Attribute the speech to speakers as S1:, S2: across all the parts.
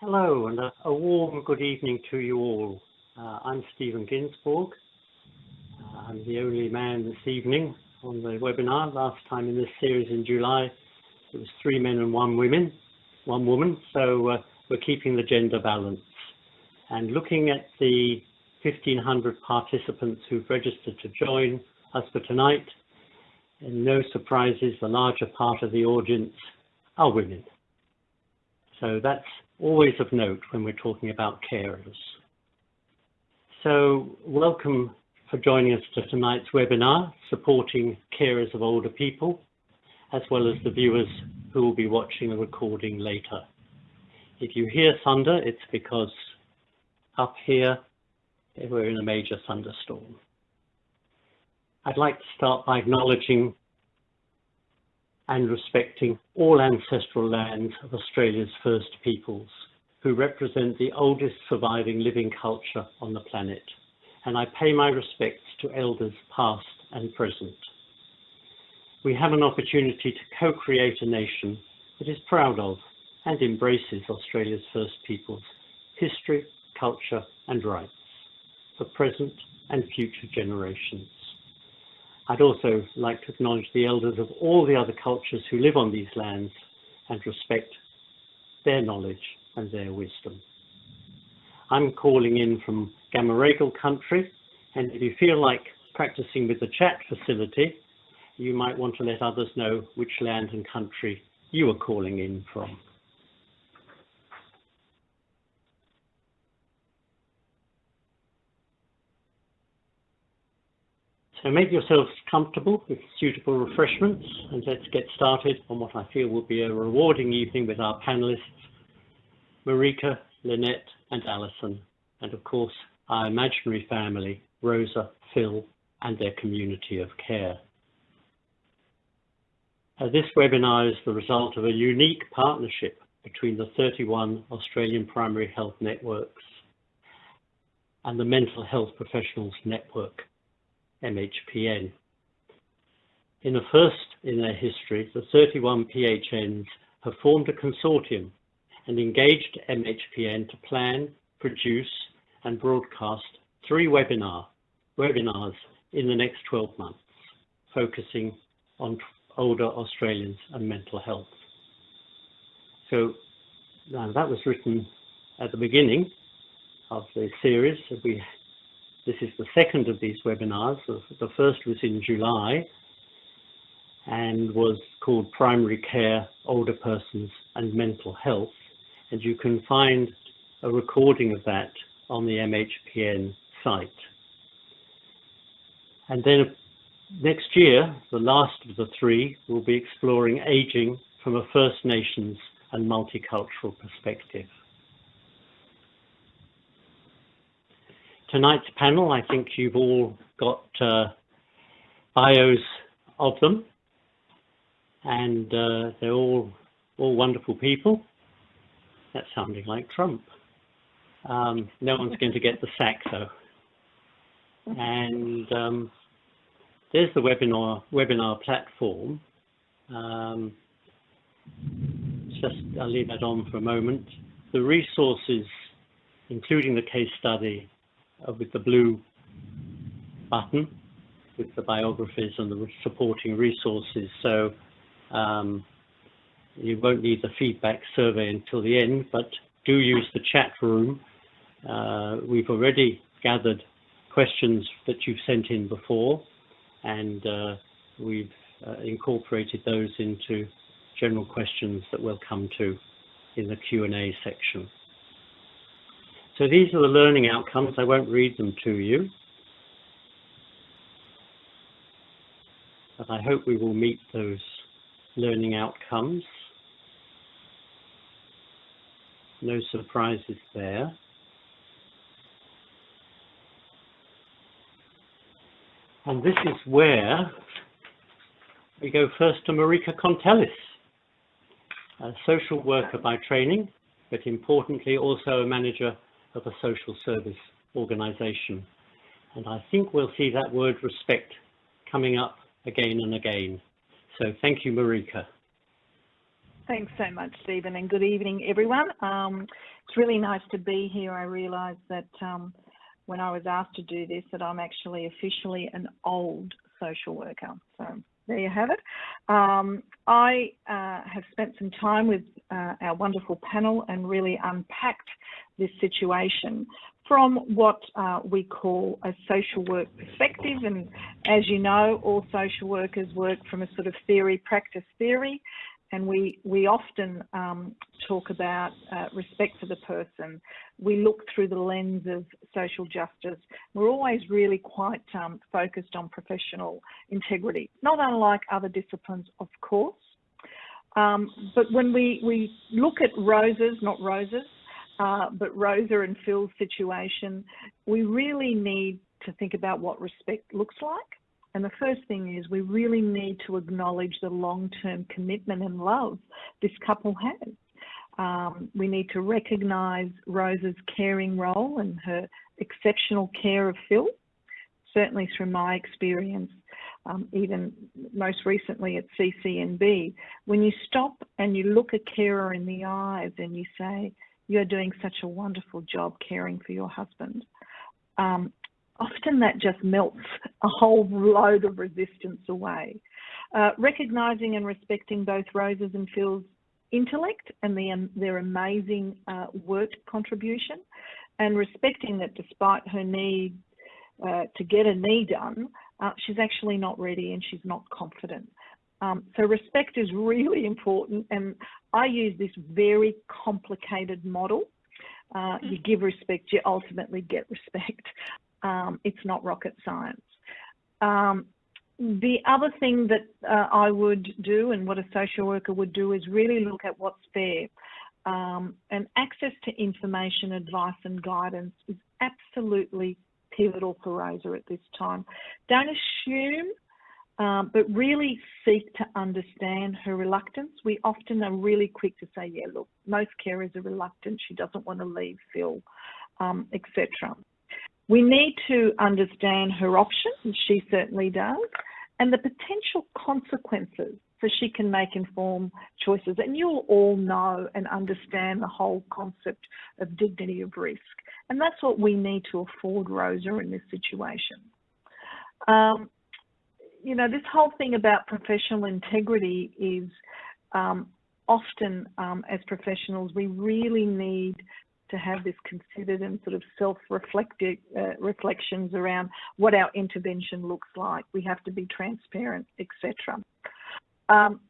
S1: Hello and a, warm good evening to you all. Uh, I'm Stephen Ginsborg. Uh, I'm the only man this evening on the webinar. Last time in this series in July, it was three men and one women, one woman. So uh, we're keeping the gender balance and looking at the 1500 participants who've registered to join us for tonight. And no surprises, the larger part of the audience are women. So that's always of note when we're talking about carers. So welcome for joining us to tonight's webinar, supporting carers of older people, as well as the viewers who will be watching the recording later. If you hear thunder, it's because up here we're in a major thunderstorm. I'd like to start by acknowledging and respecting all ancestral lands of Australia's First Peoples, who represent the oldest surviving living culture on the planet. And I pay my respects to elders past and present. We have an opportunity to co-create a nation that is proud of and embraces Australia's First Peoples history, culture and rights for present and future generations. I'd also like to acknowledge the elders of all the other cultures who live on these lands and respect their knowledge and their wisdom. I'm calling in from Gamaragal country, and if you feel like practicing with the chat facility, you might want to let others know which land and country you are calling in from. So make yourselves comfortable with suitable refreshments and let's get started on what I feel will be a rewarding evening with our panelists, Marika, Lynette and Alison, and of course our imaginary family, Rosa, Phil and their community of care. Uh, this webinar is the result of a unique partnership between the 31 Australian primary health networks and the Mental Health Professionals Network MHPN. In the first in their history, the 31 PHNs have formed a consortium and engaged MHPN to plan, produce and broadcast three webinar, webinars in the next 12 months, focusing on older Australians and mental health. So that was written at the beginning of the series. We this is the second of these webinars. The first was in July and was called Primary Care, Older Persons and Mental Health. And you can find a recording of that on the MHPN site. And then next year, the last of the three we'll be exploring aging from a First Nations and multicultural perspective. Tonight's panel, I think you've all got uh, bios of them, and uh, they're all all wonderful people. That's sounding like Trump. Um, no one's going to get the sack though. And um, there's the webinar webinar platform. Um, just I'll leave that on for a moment. The resources, including the case study, uh, with the blue button with the biographies and the supporting resources. So um, you won't need the feedback survey until the end, but do use the chat room. Uh, we've already gathered questions that you've sent in before, and uh, we've uh, incorporated those into general questions that we'll come to in the Q&A section. So these are the learning outcomes. I won't read them to you. But I hope we will meet those learning outcomes. No surprises there. And this is where we go first to Marika Kontelis, a social worker by training, but importantly also a manager of a social service organisation. And I think we'll see that word respect coming up again and again. So thank you, Marika.
S2: Thanks so much, Stephen, and good evening, everyone. Um, it's really nice to be here. I realise that um, when I was asked to do this, that I'm actually officially an old social worker. So there you have it. Um, I uh, have spent some time with uh, our wonderful panel and really unpacked this situation from what uh, we call a social work perspective. And as you know, all social workers work from a sort of theory, practice theory and we we often um, talk about uh, respect for the person. We look through the lens of social justice. We're always really quite um, focused on professional integrity, not unlike other disciplines, of course. Um, but when we, we look at Rosa's, not Rosa's, uh, but Rosa and Phil's situation, we really need to think about what respect looks like and the first thing is we really need to acknowledge the long-term commitment and love this couple has. Um, we need to recognise Rosa's caring role and her exceptional care of Phil. Certainly through my experience, um, even most recently at CCNB, when you stop and you look a carer in the eyes and you say, you're doing such a wonderful job caring for your husband, um, often that just melts a whole load of resistance away. Uh, recognising and respecting both Rose's and Phil's intellect and the, their amazing uh, work contribution, and respecting that despite her need uh, to get a knee done, uh, she's actually not ready and she's not confident. Um, so respect is really important, and I use this very complicated model. Uh, you give respect, you ultimately get respect. Um, it's not rocket science. Um, the other thing that uh, I would do and what a social worker would do is really look at what's there. Um, and access to information, advice and guidance is absolutely pivotal for Rosa at this time. Don't assume, um, but really seek to understand her reluctance. We often are really quick to say, yeah, look, most carers are reluctant. She doesn't want to leave Phil, um, etc. We need to understand her options, she certainly does, and the potential consequences so she can make informed choices. And you'll all know and understand the whole concept of dignity of risk. And that's what we need to afford Rosa in this situation. Um, you know, this whole thing about professional integrity is um, often um, as professionals, we really need to have this considered and sort of self-reflective uh, reflections around what our intervention looks like. We have to be transparent, etc. Um,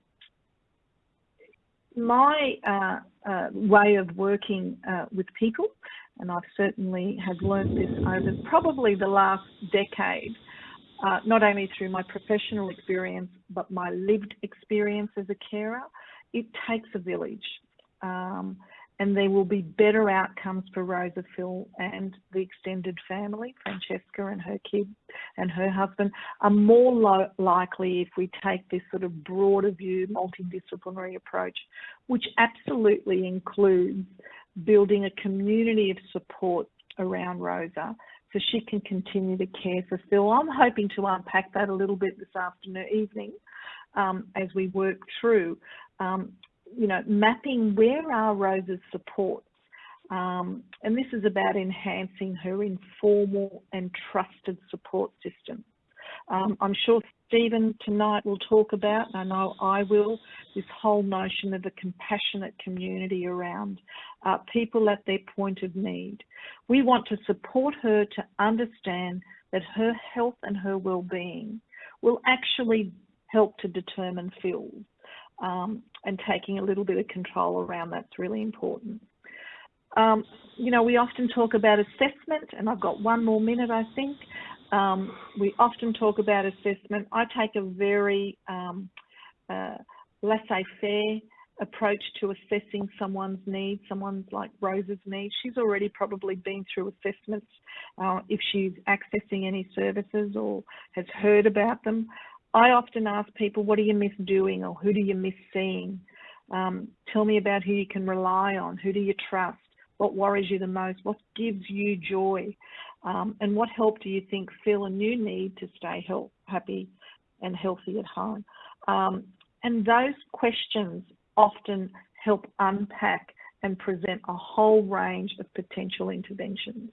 S2: my uh, uh, way of working uh, with people, and I've certainly have learned this over probably the last decade, uh, not only through my professional experience, but my lived experience as a carer, it takes a village. Um, and there will be better outcomes for Rosa Phil and the extended family. Francesca and her kid and her husband are more likely if we take this sort of broader view, multidisciplinary approach, which absolutely includes building a community of support around Rosa so she can continue to care for Phil. I'm hoping to unpack that a little bit this afternoon, evening, um, as we work through. Um, you know, mapping where are Rose's supports. Um, and this is about enhancing her informal and trusted support system. Um, I'm sure Stephen tonight will talk about, and I know I will, this whole notion of a compassionate community around uh, people at their point of need. We want to support her to understand that her health and her well-being will actually help to determine Phil's um, and taking a little bit of control around that's really important. Um, you know, we often talk about assessment, and I've got one more minute, I think. Um, we often talk about assessment. I take a very um, uh, laissez-faire approach to assessing someone's needs, someone's like Rose's needs. She's already probably been through assessments uh, if she's accessing any services or has heard about them. I often ask people, what do you miss doing or who do you miss seeing? Um, tell me about who you can rely on. Who do you trust? What worries you the most? What gives you joy? Um, and what help do you think Phil a new need to stay health, happy and healthy at home? Um, and those questions often help unpack and present a whole range of potential interventions.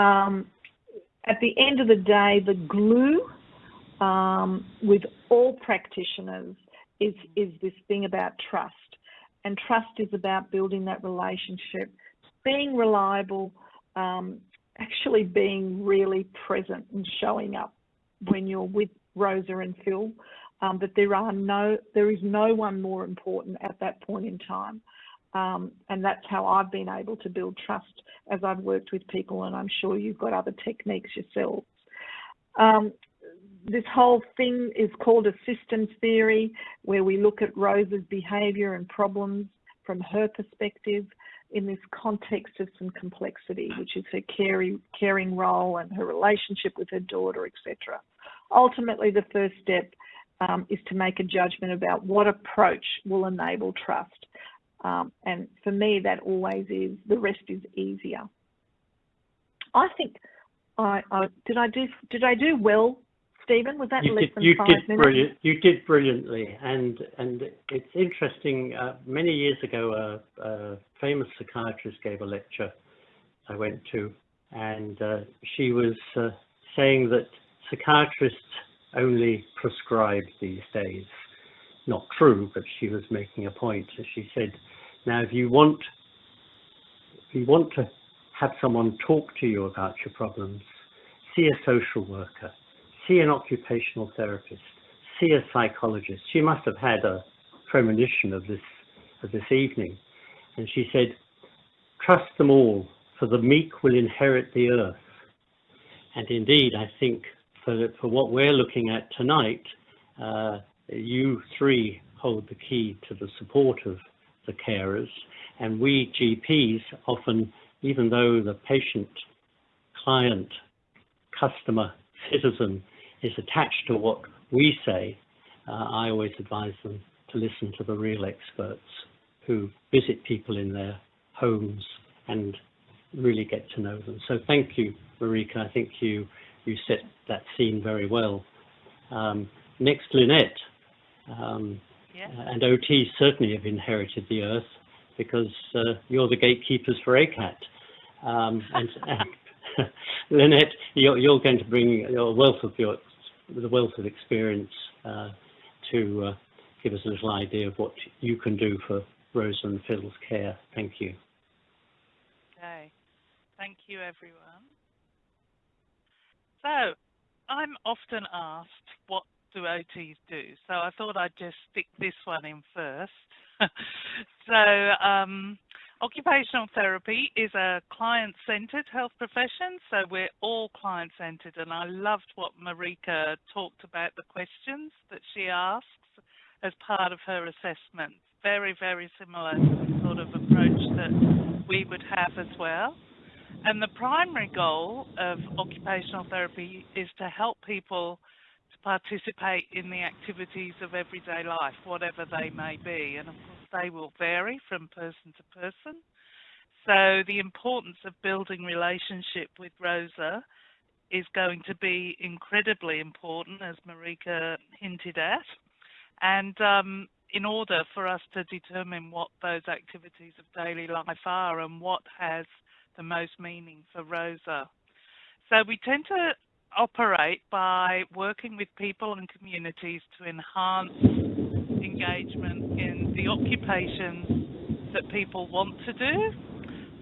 S2: Um, at the end of the day, the glue um, with all practitioners is, is this thing about trust. And trust is about building that relationship, being reliable, um, actually being really present and showing up when you're with Rosa and Phil. Um, that there are no, there is no one more important at that point in time. Um, and that's how I've been able to build trust as I've worked with people, and I'm sure you've got other techniques yourselves. Um, this whole thing is called a systems theory, where we look at Rosa's behaviour and problems from her perspective in this context of some complexity, which is her caring, caring role and her relationship with her daughter, etc. Ultimately, the first step um, is to make a judgment about what approach will enable trust. Um, and for me, that always is, the rest is easier. I think I, I did I do did I do well Stephen? Was that
S1: you
S2: less
S1: did,
S2: than
S1: you
S2: five
S1: did
S2: minutes?
S1: Brilliant. You did brilliantly, and and it's interesting. Uh, many years ago, a, a, famous psychiatrist gave a lecture I went to, and uh, she was uh, saying that psychiatrists only prescribe these days. Not true, but she was making a point. She said, "Now, if you want, if you want to have someone talk to you about your problems, see a social worker." See an occupational therapist, see a psychologist. She must have had a premonition of this of this evening. And she said, trust them all, for the meek will inherit the earth. And indeed, I think for, for what we're looking at tonight, uh, you three hold the key to the support of the carers. And we GPs often, even though the patient, client, customer, citizen is attached to what we say, uh, I always advise them to listen to the real experts who visit people in their homes and really get to know them. So thank you, Marika. I think you you set that scene very well. Um, next, Lynette. Um,
S3: yeah.
S1: And OT certainly have inherited the earth because uh, you're the gatekeepers for ACAT. Um, and, and Lynette, you're, you're, going to bring your wealth of your the wealth of experience uh, to uh, give us a little idea of what you can do for Rosa and Phil's care. Thank you.
S3: Okay. Thank you, everyone. So, I'm often asked, what do OTs do? So I thought I'd just stick this one in first. so, um, Occupational therapy is a client-centered health profession, so we're all client-centered, and I loved what Marika talked about the questions that she asks as part of her assessment. Very, very similar sort of approach that we would have as well. And the primary goal of occupational therapy is to help people to participate in the activities of everyday life, whatever they may be. And of course, they will vary from person to person. So the importance of building relationship with Rosa is going to be incredibly important, as Marika hinted at. And um, in order for us to determine what those activities of daily life are and what has the most meaning for Rosa. So we tend to operate by working with people and communities to enhance engagement in the occupations that people want to do,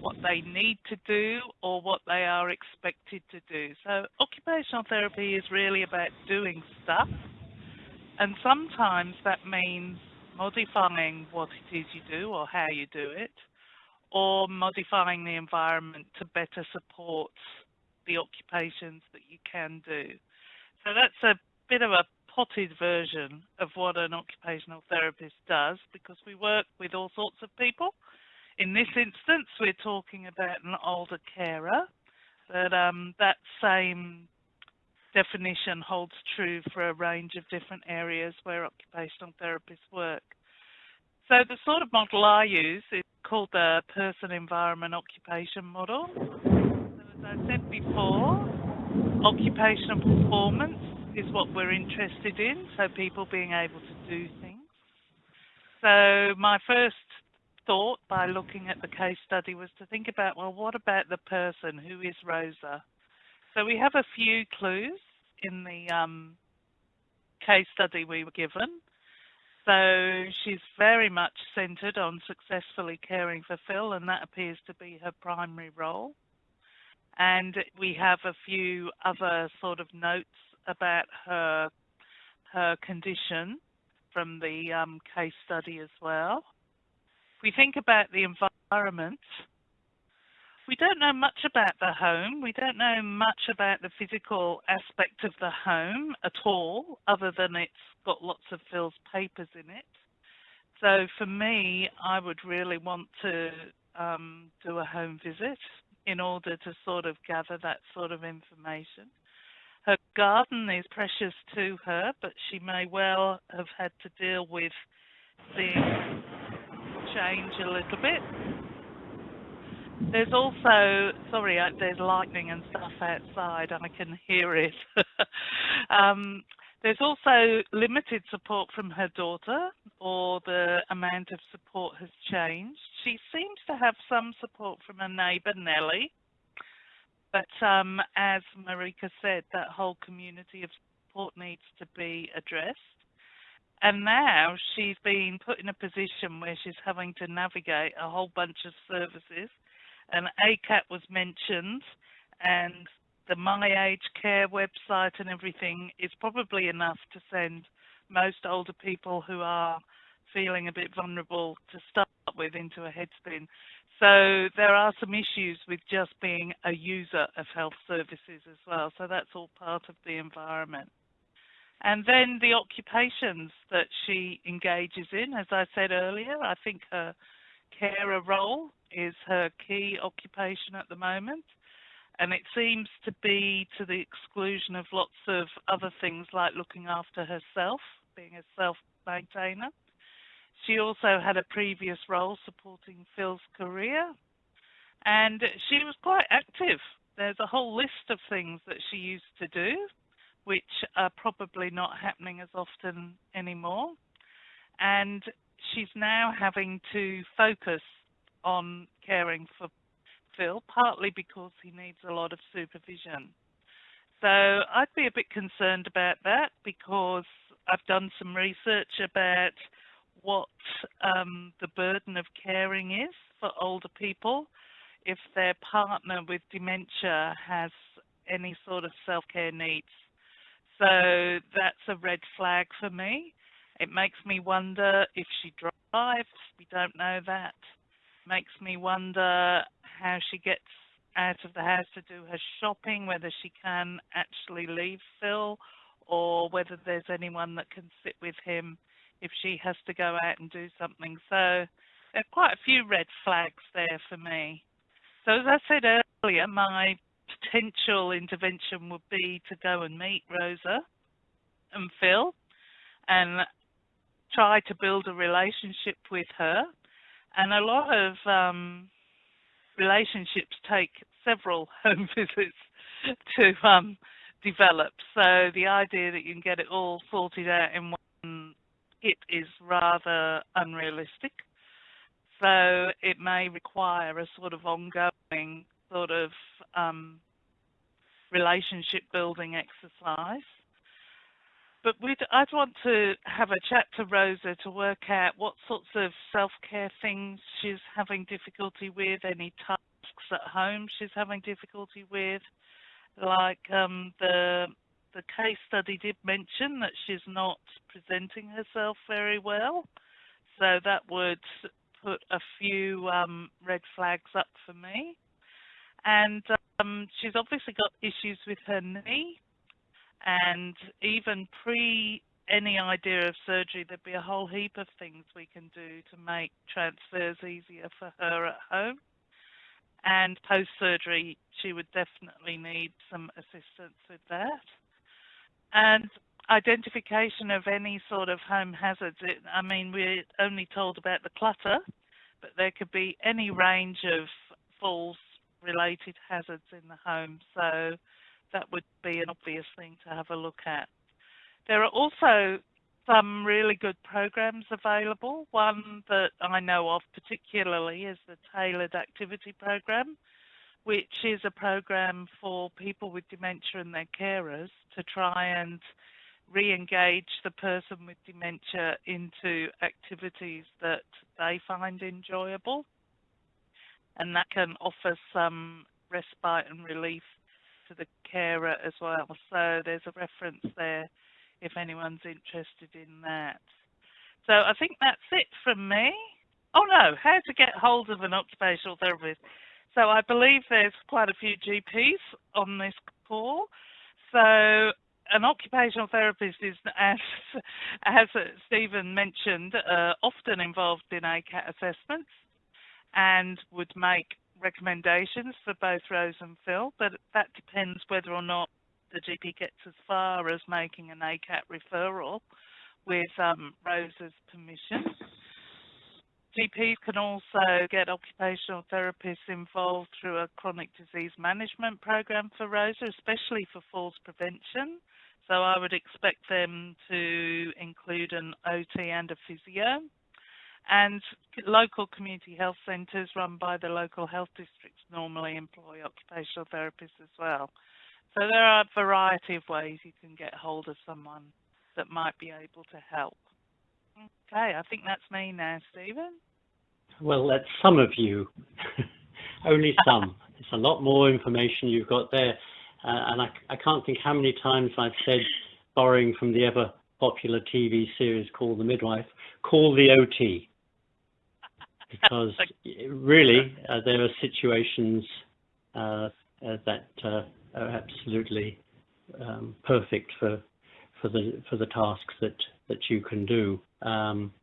S3: what they need to do, or what they are expected to do. So occupational therapy is really about doing stuff, and sometimes that means modifying what it is you do or how you do it, or modifying the environment to better support the occupations that you can do. So that's a bit of a potted version of what an occupational therapist does because we work with all sorts of people. In this instance, we're talking about an older carer, but um, that same definition holds true for a range of different areas where occupational therapists work. So the sort of model I use is called the person environment occupation model. So as I said before, occupational performance is what we're interested in, so people being able to do things. So my first thought by looking at the case study was to think about, well, what about the person? Who is Rosa? So we have a few clues in the um, case study we were given. So she's very much centred on successfully caring for Phil, and that appears to be her primary role. And we have a few other sort of notes about her her condition from the um, case study as well. If we think about the environment, we don't know much about the home. We don't know much about the physical aspect of the home at all, other than it's got lots of Phil's papers in it. So for me, I would really want to um, do a home visit in order to sort of gather that sort of information. Her garden is precious to her, but she may well have had to deal with seeing change a little bit. There's also, sorry, there's lightning and stuff outside, and I can hear it. um, there's also limited support from her daughter, or the amount of support has changed. She seems to have some support from her neighbour, Nellie, but um, as Marika said, that whole community of support needs to be addressed. And now she's been put in a position where she's having to navigate a whole bunch of services and ACAT was mentioned, and the My Aged Care website and everything is probably enough to send most older people who are feeling a bit vulnerable to start with into a headspin. So there are some issues with just being a user of health services as well. So that's all part of the environment. And then the occupations that she engages in, as I said earlier, I think her carer role is her key occupation at the moment. And it seems to be to the exclusion of lots of other things like looking after herself, being a self maintainer. She also had a previous role supporting Phil's career, and she was quite active. There's a whole list of things that she used to do, which are probably not happening as often anymore. And she's now having to focus on caring for Phil, partly because he needs a lot of supervision. So I'd be a bit concerned about that because I've done some research about what um, the burden of caring is for older people if their partner with dementia has any sort of self-care needs. So that's a red flag for me. It makes me wonder if she drives. We don't know that makes me wonder how she gets out of the house to do her shopping, whether she can actually leave Phil or whether there's anyone that can sit with him if she has to go out and do something. So there are quite a few red flags there for me. So as I said earlier, my potential intervention would be to go and meet Rosa and Phil and try to build a relationship with her and a lot of um, relationships take several home visits to um, develop. So the idea that you can get it all sorted out in one hit is rather unrealistic. So it may require a sort of ongoing sort of um, relationship building exercise. But I'd want to have a chat to Rosa to work out what sorts of self-care things she's having difficulty with, any tasks at home she's having difficulty with. Like um, the the case study did mention that she's not presenting herself very well, so that would put a few um, red flags up for me. And um, she's obviously got issues with her knee, and even pre any idea of surgery, there'd be a whole heap of things we can do to make transfers easier for her at home. And post surgery, she would definitely need some assistance with that. And identification of any sort of home hazards. It, I mean, we're only told about the clutter, but there could be any range of falls related hazards in the home. So that would be an obvious thing to have a look at. There are also some really good programs available. One that I know of particularly is the Tailored Activity Program, which is a program for people with dementia and their carers to try and re-engage the person with dementia into activities that they find enjoyable. And that can offer some respite and relief to the carer as well. So there's a reference there if anyone's interested in that. So I think that's it from me. Oh no, how to get hold of an occupational therapist. So I believe there's quite a few GPs on this call. So an occupational therapist is, as, as Stephen mentioned, uh, often involved in ACAT assessments and would make recommendations for both Rose and Phil, but that depends whether or not the GP gets as far as making an ACAT referral with um, Rose's permission. GPs can also get occupational therapists involved through a chronic disease management program for Rosa, especially for falls prevention. So I would expect them to include an OT and a physio. And local community health centres run by the local health districts normally employ occupational therapists as well. So there are a variety of ways you can get hold of someone that might be able to help. Okay, I think that's me now, Stephen.
S1: Well, that's some of you, only some. It's a lot more information you've got there. Uh, and I, I can't think how many times I've said, borrowing from the ever popular TV series called The Midwife, call the OT. Because really, uh, there are situations uh, uh that uh, are absolutely um, perfect for for the for the tasks that that you can do. Um,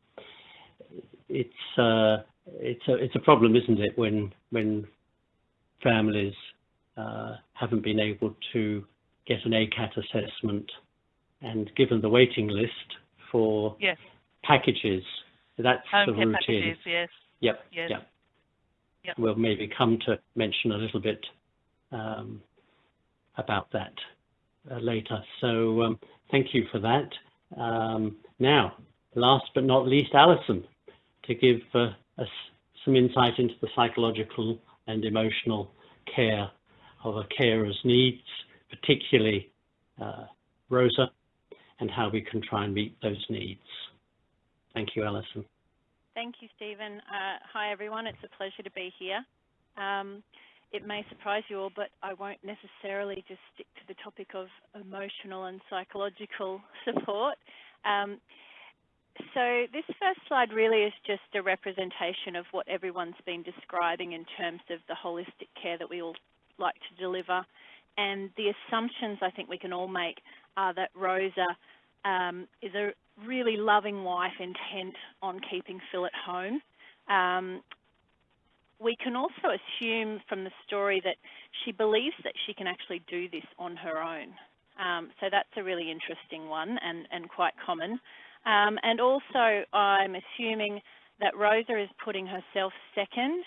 S1: it's uh, it's a it's a problem, isn't it, when when families uh, haven't been able to get an ACAT assessment, and given the waiting list for
S3: yes.
S1: packages, that's
S3: Home
S1: the routine.
S3: Packages, yes.
S1: Yep.
S3: Yes.
S1: Yep.
S3: Yep.
S1: We'll maybe come to mention a little bit um, about that uh, later. So um, thank you for that. Um, now, last but not least, Alison, to give uh, us some insight into the psychological and emotional care of a carer's needs, particularly uh, Rosa, and how we can try and meet those needs. Thank you, Alison.
S4: Thank you, Stephen. Uh, hi, everyone. It's a pleasure to be here. Um, it may surprise you all, but I won't necessarily just stick to the topic of emotional and psychological support. Um, so this first slide really is just a representation of what everyone's been describing in terms of the holistic care that we all like to deliver. And the assumptions I think we can all make are that Rosa um, is a really loving wife intent on keeping Phil at home. Um, we can also assume from the story that she believes that she can actually do this on her own. Um, so that's a really interesting one and, and quite common. Um, and also I'm assuming that Rosa is putting herself second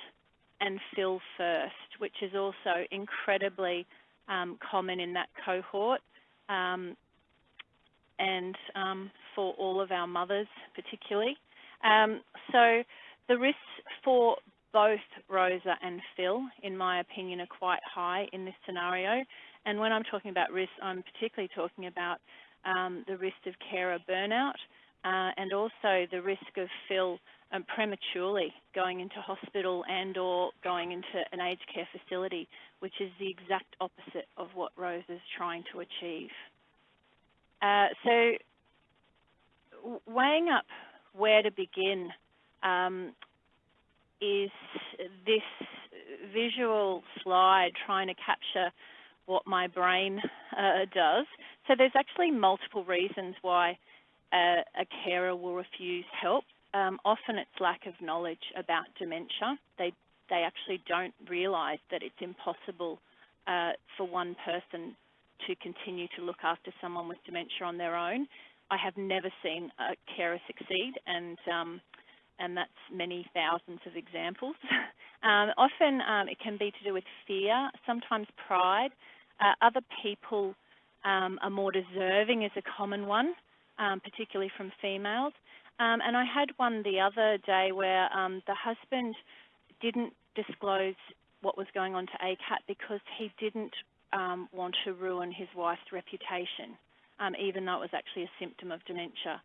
S4: and Phil first, which is also incredibly um, common in that cohort um, and um, for all of our mothers particularly. Um, so the risks for both Rosa and Phil, in my opinion, are quite high in this scenario. And when I'm talking about risk, I'm particularly talking about um, the risk of carer burnout uh, and also the risk of Phil um, prematurely going into hospital and or going into an aged care facility, which is the exact opposite of what Rose is trying to achieve. Uh, so weighing up where to begin, um, is this visual slide trying to capture what my brain uh, does. So there's actually multiple reasons why a, a carer will refuse help. Um, often it's lack of knowledge about dementia. They, they actually don't realise that it's impossible uh, for one person to continue to look after someone with dementia on their own. I have never seen a carer succeed and um, and that's many thousands of examples. um, often um, it can be to do with fear, sometimes pride. Uh, other people um, are more deserving is a common one. um, particularly from females. Um, and I had one the other day where um, the husband didn't disclose what was going on to ACAT because he didn't want to ruin his wife's reputation, even though it was actually a symptom of dementia.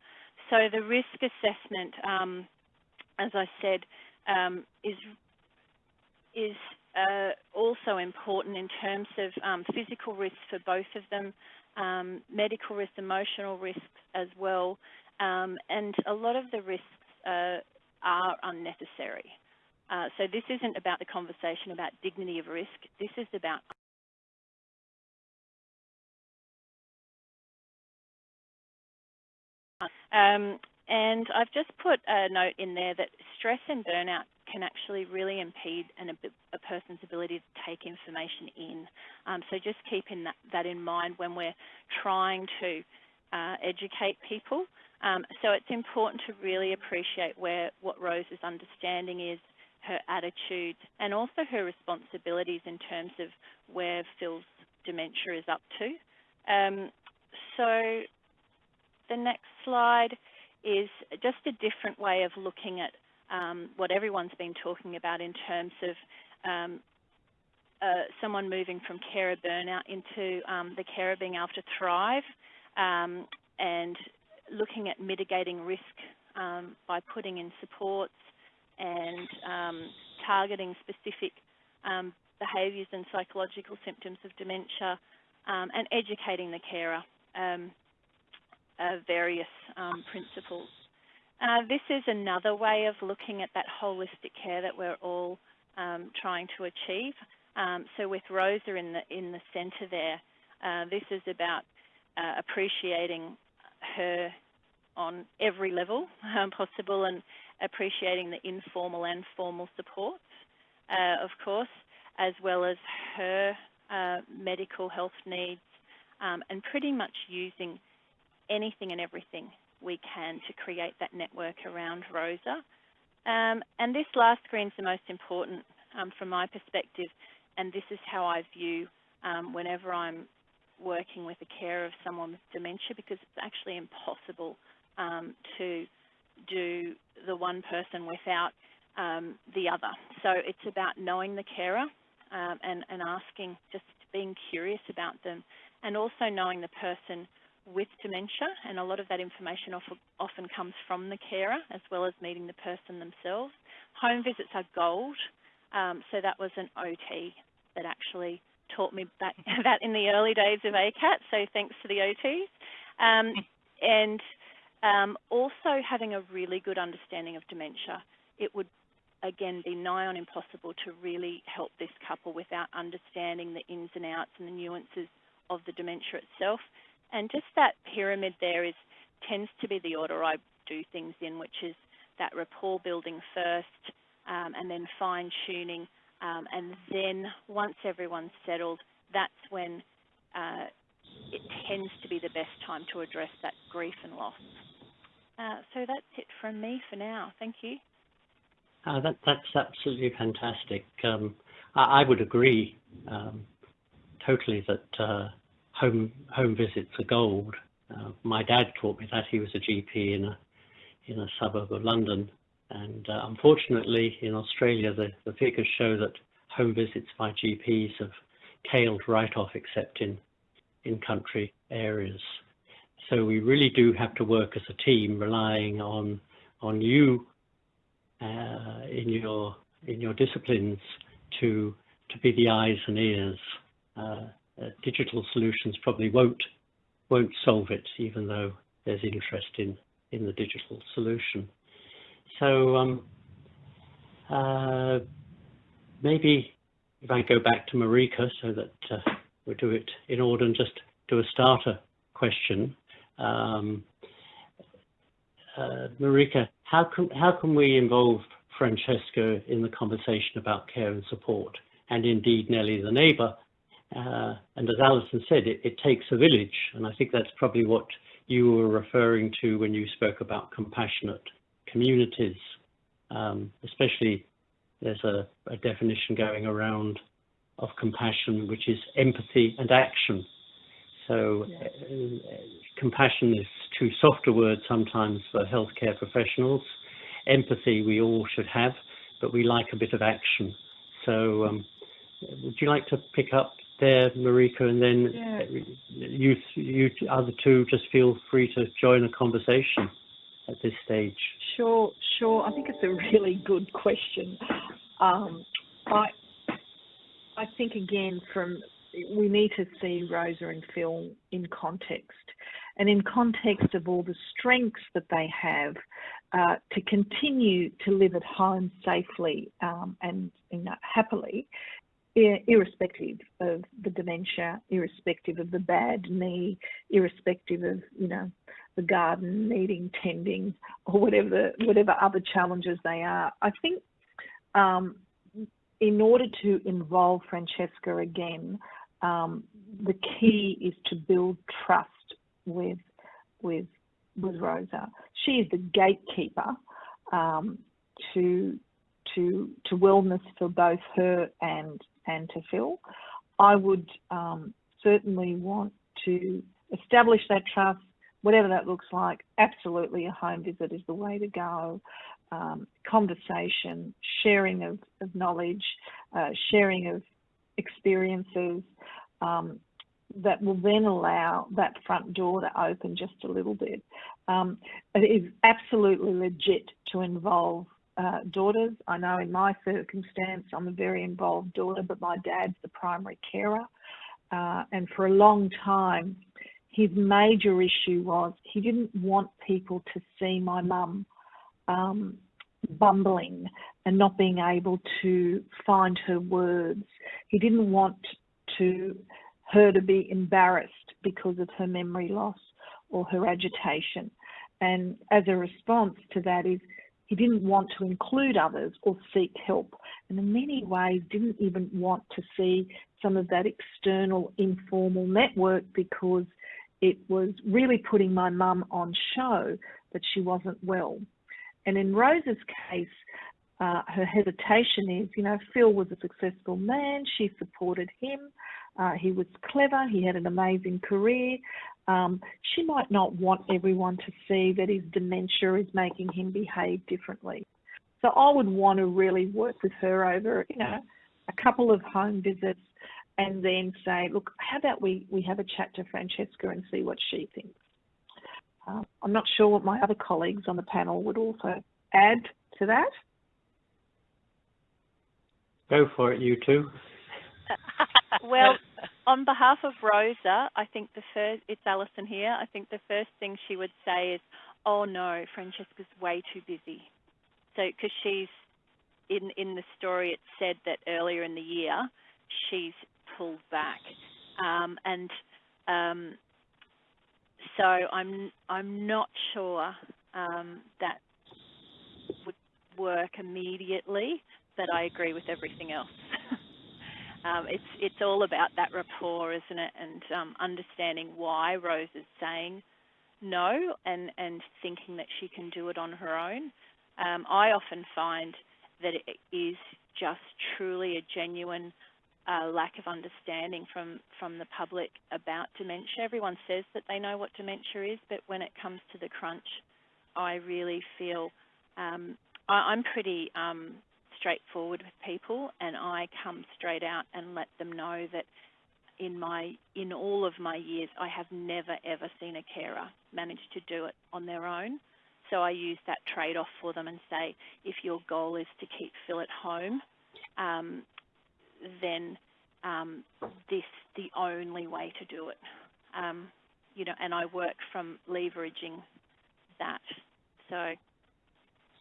S4: So the risk assessment, um, as I said, um, is is uh, also important in terms of um, physical risks for both of them, um, medical risks, emotional risks as well, um, and a lot of the risks uh, are unnecessary. Uh, so this isn't about the conversation about dignity of risk. This is about um, and I've just put a note in there that stress and burnout can actually really impede an, a person's ability to take information in. Um, so just keeping that, that, in mind when we're trying to uh, educate people. Um, so it's important to really appreciate where what Rose's understanding is, her attitude, and also her responsibilities in terms of where Phil's dementia is up to. Um, so the next slide is just a different way of looking at um, what everyone's been talking about in terms of um, uh, someone moving from carer burnout into um, the carer being able to thrive um, and looking at mitigating risk um, by putting in supports and um, targeting specific behaviours and psychological symptoms of dementia and educating the carer uh, various principles. Uh, this is another way of looking at that holistic care that we're all um, trying to achieve. Um, so with Rosa in the in the centre there, uh, this is about uh, appreciating her on every level um, possible and appreciating the informal and formal supports, uh, of course, as well as her uh, medical health needs um, and pretty much using anything and everything we can to create that network around Rosa. Um, and this last screen is the most important um, from my perspective, and this is how I view um, whenever I'm working with a care of someone with dementia because it's actually impossible um, to do the one person without um, the other. So it's about knowing the carer um, and, and asking, just being curious about them, and also knowing the person with dementia, and a lot of that information often comes from the carer as well as meeting the person themselves. Home visits are gold, um, so that was an OT that actually taught me that, that in the early days of ACAT, so thanks to the OTs. Um, and um, also having a really good understanding of dementia. It would, again, be nigh on impossible to really help this couple without understanding the ins and outs and the nuances of the dementia itself. And just that pyramid there is tends to be the order I do things in, which is that rapport building first, um, and then fine tuning, um, and then once everyone's settled, that's when uh, it tends to be the best time to address that grief and loss. Uh, so that's it from me for now. Thank you.
S1: Uh, that, that's absolutely fantastic. Um, I, I, would agree um, totally that uh, home home visits are gold. Uh, my dad taught me that. He was a GP in a in a suburb of London, and uh, unfortunately, in Australia, the, the figures show that home visits by GPs have tailed right off, except in in country areas. So we really do have to work as a team, relying on on you uh, in your in your disciplines to to be the eyes and ears uh, digital solutions probably won't won't solve it, even though there's interest in in the digital solution. So um, uh, maybe if I go back to Marika so that uh, we do it in order and just do a starter question. Um, uh, Marika, how can how can we involve Francesca in the conversation about care and support, and indeed Nellie the neighbour uh, and as Alison said, it, it, takes a village, and I think that's probably what you were referring to when you spoke about compassionate communities. Um, especially, there's a, a, definition going around of compassion, which is empathy and action. So
S2: Yeah.
S1: uh, compassion is too soft a word sometimes for healthcare professionals. Empathy we all should have, but we like a bit of action. So um, would you like to pick up there, Marika, and then
S2: Yeah.
S1: you, you other two just feel free to join the conversation at this stage.
S2: Sure, sure. I think it's a really good question. Um, I, I think again, from we need to see Rosa and Phil in context, and in context of all the strengths that they have uh, to continue to live at home safely um, and you know, happily, irrespective of the dementia, irrespective of the bad knee, irrespective of you know the garden needing tending or whatever whatever other challenges they are. I think um, in order to involve Francesca again, um, the key is to build trust with with with Rosa. She is the gatekeeper um, to to to wellness for both her and and to Phil. I would um, certainly want to establish that trust, whatever that looks like. Absolutely, a home visit is the way to go. Um, conversation, sharing of, of knowledge, uh, sharing of experiences um, that will then allow that front door to open just a little bit. Um, it is absolutely legit to involve uh, daughters. I know in my circumstance, I'm a very involved daughter, but my dad's the primary carer. Uh, and for a long time, his major issue was he didn't want people to see my mum um, bumbling and not being able to find her words. He didn't want to her to be embarrassed because of her memory loss or her agitation. And as a response to that is he didn't want to include others or seek help. And in many ways didn't even want to see some of that external informal network because it was really putting my mum on show that she wasn't well. And in Rosa's case, uh, her hesitation is, you know, Phil was a successful man. She supported him. Uh, he was clever. He had an amazing career. Um, she might not want everyone to see that his dementia is making him behave differently. So I would want to really work with her over, you know, a couple of home visits and then say, look, how about we, we have a chat to Francesca and see what she thinks. Uh, I'm not sure what my other colleagues on the panel would also add to that.
S1: Go for it, you two.
S4: well, on behalf of Rosa, I think the first, it's Alison here, I think the first thing she would say is, oh no, Francesca's way too busy. So, because she's, in, in the story it said that earlier in the year, she's pulled back. Um, and um, so I'm, I'm not sure um, that would work immediately, but I agree with everything else. um, it's it's all about that rapport, isn't it? And um, understanding why Rose is saying no and and thinking that she can do it on her own. Um, I often find that it is just truly a genuine uh, lack of understanding from from the public about dementia. Everyone says that they know what dementia is, but when it comes to the crunch, I really feel um, I, I'm pretty um, straightforward with people, and I come straight out and let them know that in my in all of my years, I have never ever seen a carer manage to do it on their own. So I use that trade-off for them and say, if your goal is to keep Phil at home, um, then um, this the only way to do it. Um, you know, and I work from leveraging that. So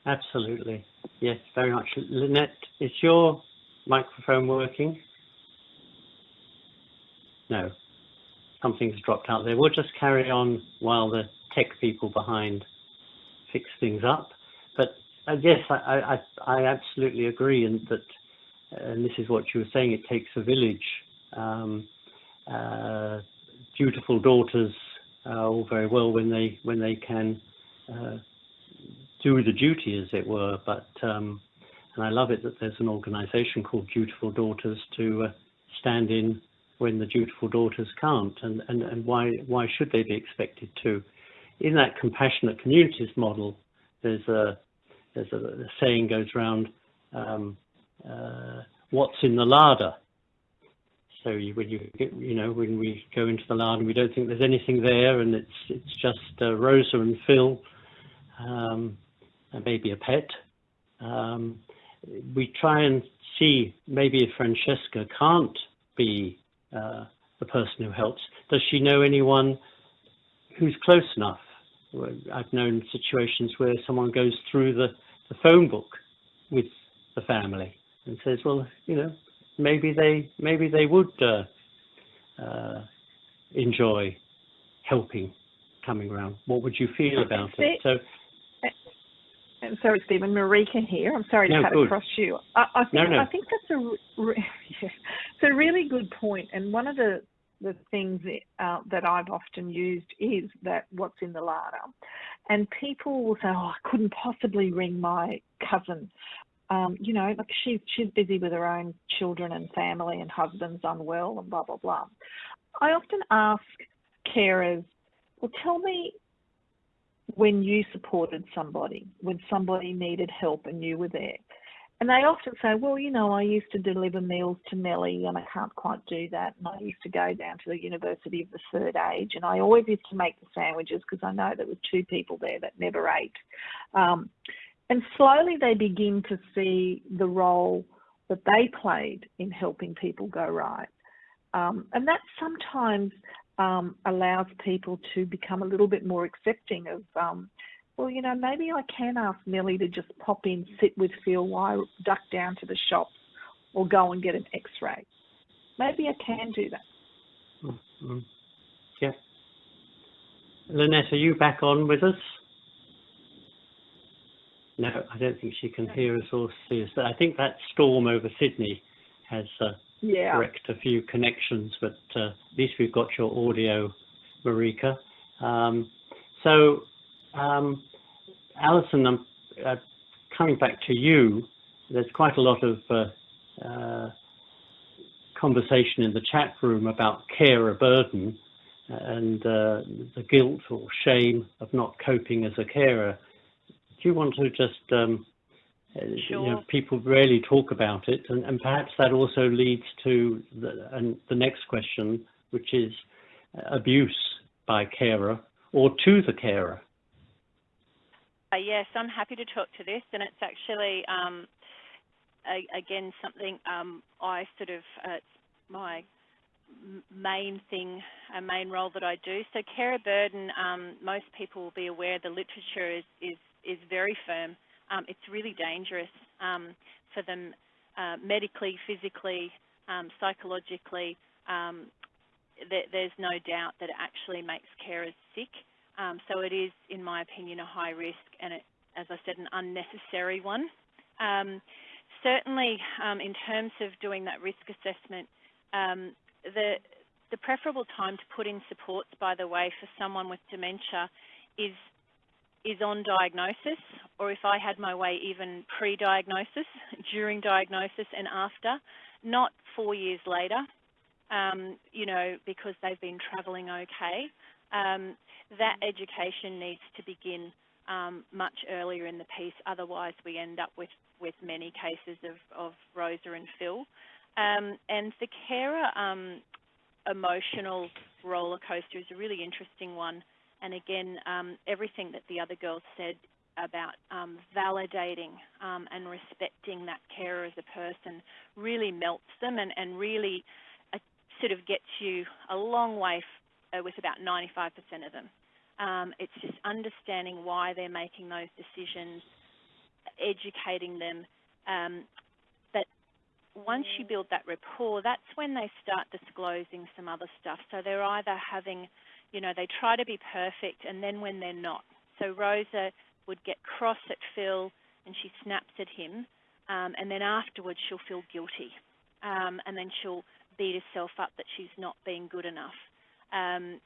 S1: Absolutely. Yes, very much. Lynette, is your microphone working? No. Something's dropped out there. We'll just carry on while the tech people behind fix things up. But uh, yes, I, I, I absolutely agree, and that, and this is what you were saying. It takes a village. Um, uh, dutiful daughters are all very well when they when they can uh, do the duty, as it were. But um, and I love it that there's an organisation called Dutiful Daughters to uh, stand in when the dutiful daughters can't, and, and, and why, why should they be expected to? In that compassionate communities model, there's a, there's a, a saying goes around, um, uh, what's in the larder? So you, when you you know, when we go into the larder, we don't think there's anything there, and it's it's just uh, Rosa and Phil, um, maybe a pet. Um, we try and see maybe if Francesca can't be uh, the person who helps, does she know anyone who's close enough? I've known situations where someone goes through the, the phone book with the family and says, well, you know, maybe they maybe they would uh, uh, enjoy helping coming around. What would you feel about it? So
S2: I'm sorry, Stephen. Marika here. I'm sorry to cut
S1: good.
S2: across you. I, I think
S1: No, no.
S2: I think that's a re- yeah, it's a really good point. And one of the the things that, uh, that I've often used is that what's in the larder, and people will say, "Oh, I couldn't possibly ring my cousin." Um, you know, like she's she's busy with her own children and family, and husband's unwell, and blah blah blah. I often ask carers, "Well, tell me when you supported somebody, when somebody needed help and you were there. And they often say, well, you know, I used to deliver meals to Nellie and I can't quite do that. And I used to go down to the University of the Third Age and I always used to make the sandwiches because I know there were two people there that never ate. Um, and slowly they begin to see the role that they played in helping people go right. Um, and that sometimes um, allows people to become a little bit more accepting of, um, well, you know, maybe I can ask Millie to just pop in, sit with Phil while I duck down to the shops or go and get an x-ray. Maybe I can do that.
S1: mm, yeah. Lynette, are you back on with us? No, I don't think she can hear us or see us. I think that storm over Sydney has uh,
S2: Yeah.
S1: wrecked a few connections, but uh, at least we've got your audio, Marika. Um, so, um, Alison, I'm uh, coming back to you. There's quite a lot of uh, uh, conversation in the chat room about carer burden and uh, the guilt or shame of not coping as a carer. Do you want to just um, uh, you know, people rarely talk about it, and, and perhaps that also leads to the, and the next question, which is uh, abuse by carer or to the carer.
S4: Uh, yes, I'm happy to talk to this, and it's actually, um, a, again, something um, I sort of, uh, it's my main thing, a main role that I do. So carer burden, um, most people will be aware the literature is, is, is very firm. Um, it's really dangerous um, for them uh, medically, physically, um, psychologically. Um, th- there's no doubt that it actually makes carers sick. Um, so it is, in my opinion, a high risk and, it, as I said, an unnecessary one. Um, certainly, in terms of doing that risk assessment, the, the preferable time to put in supports, by the way, for someone with dementia is is on diagnosis, or if I had my way, even pre-diagnosis, during diagnosis and after, not four years later, um, you know, because they've been travelling okay. Um, that education needs to begin um, much earlier in the piece, otherwise we end up with, with many cases of, of Rosa and Phil. Um, and the carer um, emotional roller coaster is a really interesting one. And again, um, everything that the other girls said about um, validating um, and respecting that carer as a person really melts them and, and really uh, sort of gets you a long way f- uh, with about 95% of them. Um, it's just understanding why they're making those decisions, educating them. Um, but once you build that rapport, that's when they start disclosing some other stuff. So they're either having, you know, they try to be perfect, and then when they're not. So Rosa would get cross at Phil, and she snaps at him, um, and then afterwards she'll feel guilty, um, and then she'll beat herself up that she's not being good enough. Um,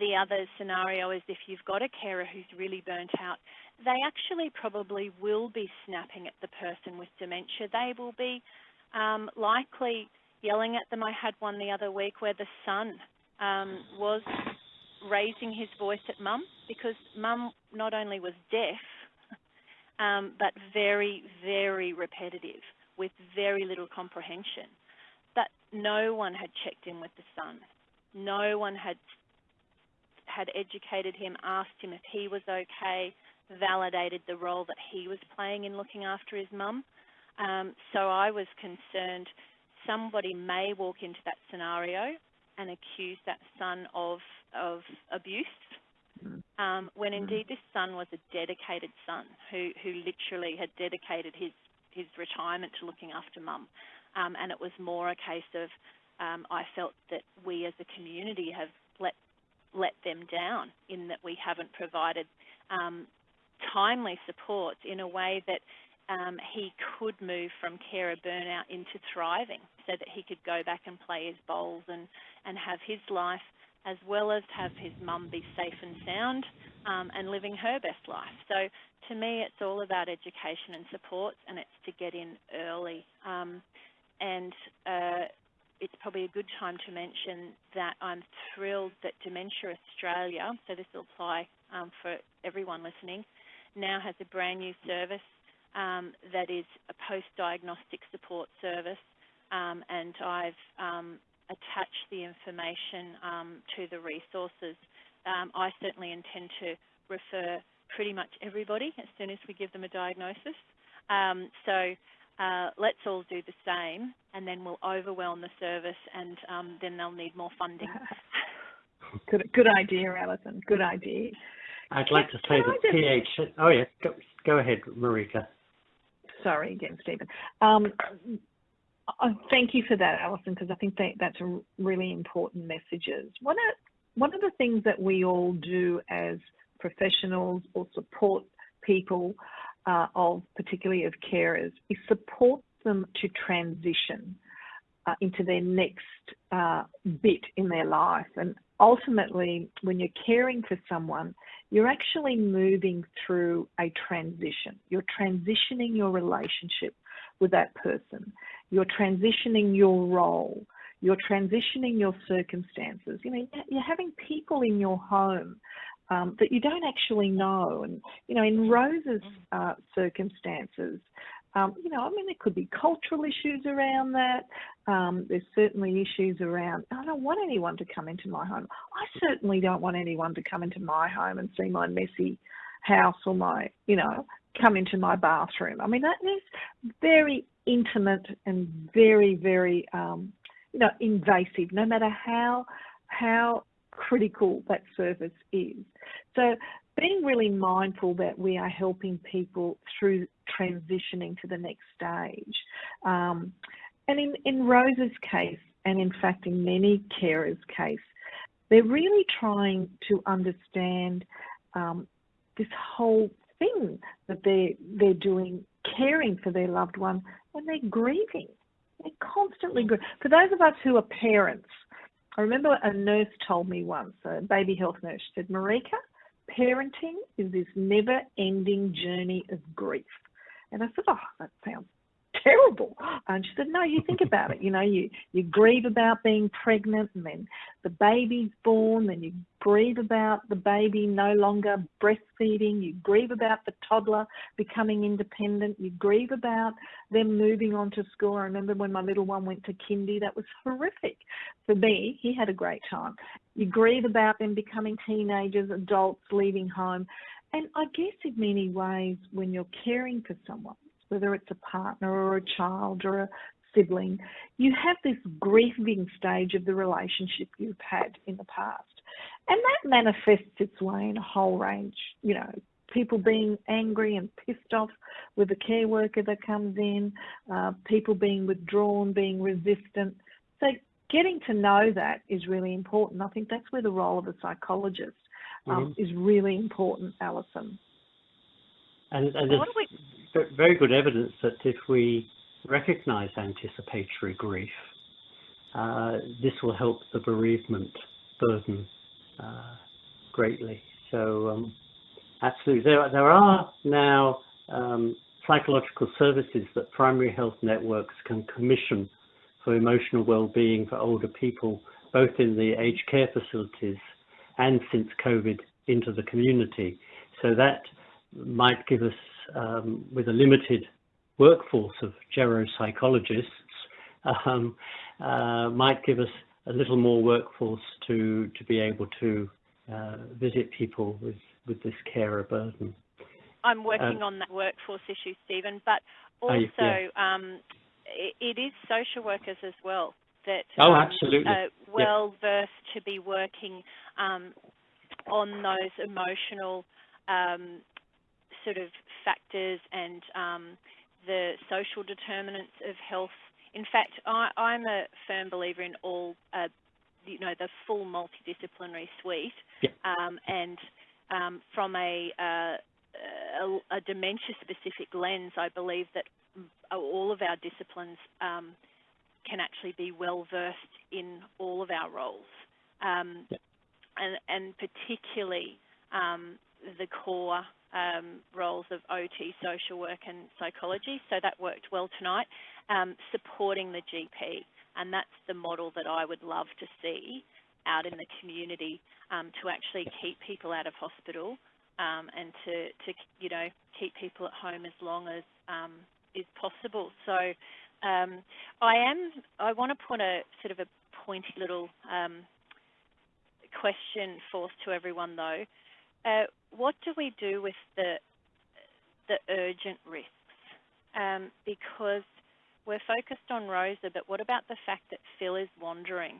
S4: the other scenario is if you've got a carer who's really burnt out, they actually probably will be snapping at the person with dementia. They will be um, likely yelling at them. I had one the other week where the son um, was raising his voice at mum because mum not only was deaf, um, but very, very repetitive with very little comprehension. But no one had checked in with the son. No one had had educated him, asked him if he was okay, validated the role that he was playing in looking after his mum. Um, so I was concerned somebody may walk into that scenario and accuse that son of, of abuse, mm. um, when mm. indeed this son was a dedicated son who, who literally had dedicated his, his retirement to looking after mum. Um, and it was more a case of um, I felt that we as a community have let let them down in that we haven't provided um, timely support in a way that um, he could move from carer burnout into thriving so that he could go back and play his bowls and, and have his life as well as have his mum be safe and sound um, and living her best life. So to me, it's all about education and support and it's to get in early. Um, and uh, it's probably a good time to mention that I'm thrilled that Dementia Australia, so this will apply um, for everyone listening, now has a brand new service um, that is a post-diagnostic support service um, and I've um, attached the information um, to the resources. Um, I certainly intend to refer pretty much everybody as soon as we give them a diagnosis. so uh, let's all do the same and then we'll overwhelm the service and then they'll need more funding.
S2: good, good idea, Alison. Good idea.
S1: I'd like to say that PH. Oh yeah, go, go ahead, Marika
S2: sorry again, Stephen. Uh, thank you for that, Alison, because I think that that's a really important messages. One of, one of the things that we all do as professionals or support people uh, of, particularly of carers, is support them to transition uh, into their next uh, bit in their life. And ultimately, when you're caring for someone, you're actually moving through a transition. You're transitioning your relationship with that person. You're transitioning your role. You're transitioning your circumstances. You know, you're having people in your home um, that you don't actually know. And, you know, in Rose's uh, circumstances, um, you know, I mean, there could be cultural issues around that. Um, there's certainly issues around, I don't want anyone to come into my home. I certainly don't want anyone to come into my home and see my messy house or my, you know, come into my bathroom. I mean, that is very intimate and very, very, um, you know, invasive, no matter how, how critical that service is. So being really mindful that we are helping people through transitioning to the next stage. Um, and in, in Rose's case, and in fact in many carers' case, they're really trying to understand um, this whole thing that they're, they're doing, caring for their loved one when they're grieving. They're constantly grieving. For those of us who are parents, I remember a nurse told me once, a baby health nurse, said, Marika, parenting is this never ending journey of grief. And I said, oh, that sounds terrible. And she said, no, you think about it. You know, you, you grieve about being pregnant and then the baby's born, then you grieve about the baby no longer breastfeeding, you grieve about the toddler becoming independent, you grieve about them moving on to school. I remember when my little one went to kindy, that was horrific. For me, he had a great time. You grieve about them becoming teenagers, adults, leaving home. And I guess in many ways, when you're caring for someone, whether it's a partner or a child or a sibling, you have this grieving stage of the relationship you've had in the past. And that manifests its way in a whole range, you know, people being angry and pissed off with the care worker that comes in, uh, people being withdrawn, being resistant. So getting to know that is really important. I think that's where the role of a psychologist um, mm-hmm. is really important, Alison.
S1: And, and there's we... very good evidence that if we recognize anticipatory grief, uh, this will help the bereavement burden uh, greatly. So, um, absolutely, there, there are now um, psychological services that primary health networks can commission for emotional well-being for older people, both in the aged care facilities and since COVID into the community. So that might give us, um, with a limited workforce of geropsychologists, um, uh, might give us a little more workforce to, to be able to uh, visit people with, with this carer burden.
S4: I'm working uh, on that workforce issue, Stephen, but also yeah. um, it, it is social workers as well that
S1: oh,
S4: um,
S1: absolutely.
S4: are well versed to be working um, on those emotional um, sort of factors and um, the social determinants of health. In fact, I, am a firm believer in all, uh, you know, the full multidisciplinary suite, um, and um, from a, uh, a, a dementia-specific lens, I believe that all of our disciplines um, can actually be well versed in all of our roles, um, and, and, particularly um, the core um, roles of OT, social work and psychology. So that worked well tonight. Um, supporting the GP, and that's the model that I would love to see out in the community um, to actually keep people out of hospital um, and to, to, you know, keep people at home as long as um, is possible. So um, I am, I want to put a sort of a pointy little question forth to everyone though. Uh, what do we do with the the urgent risks? Um, because we're focused on Rosa, but what about the fact that Phil is wandering?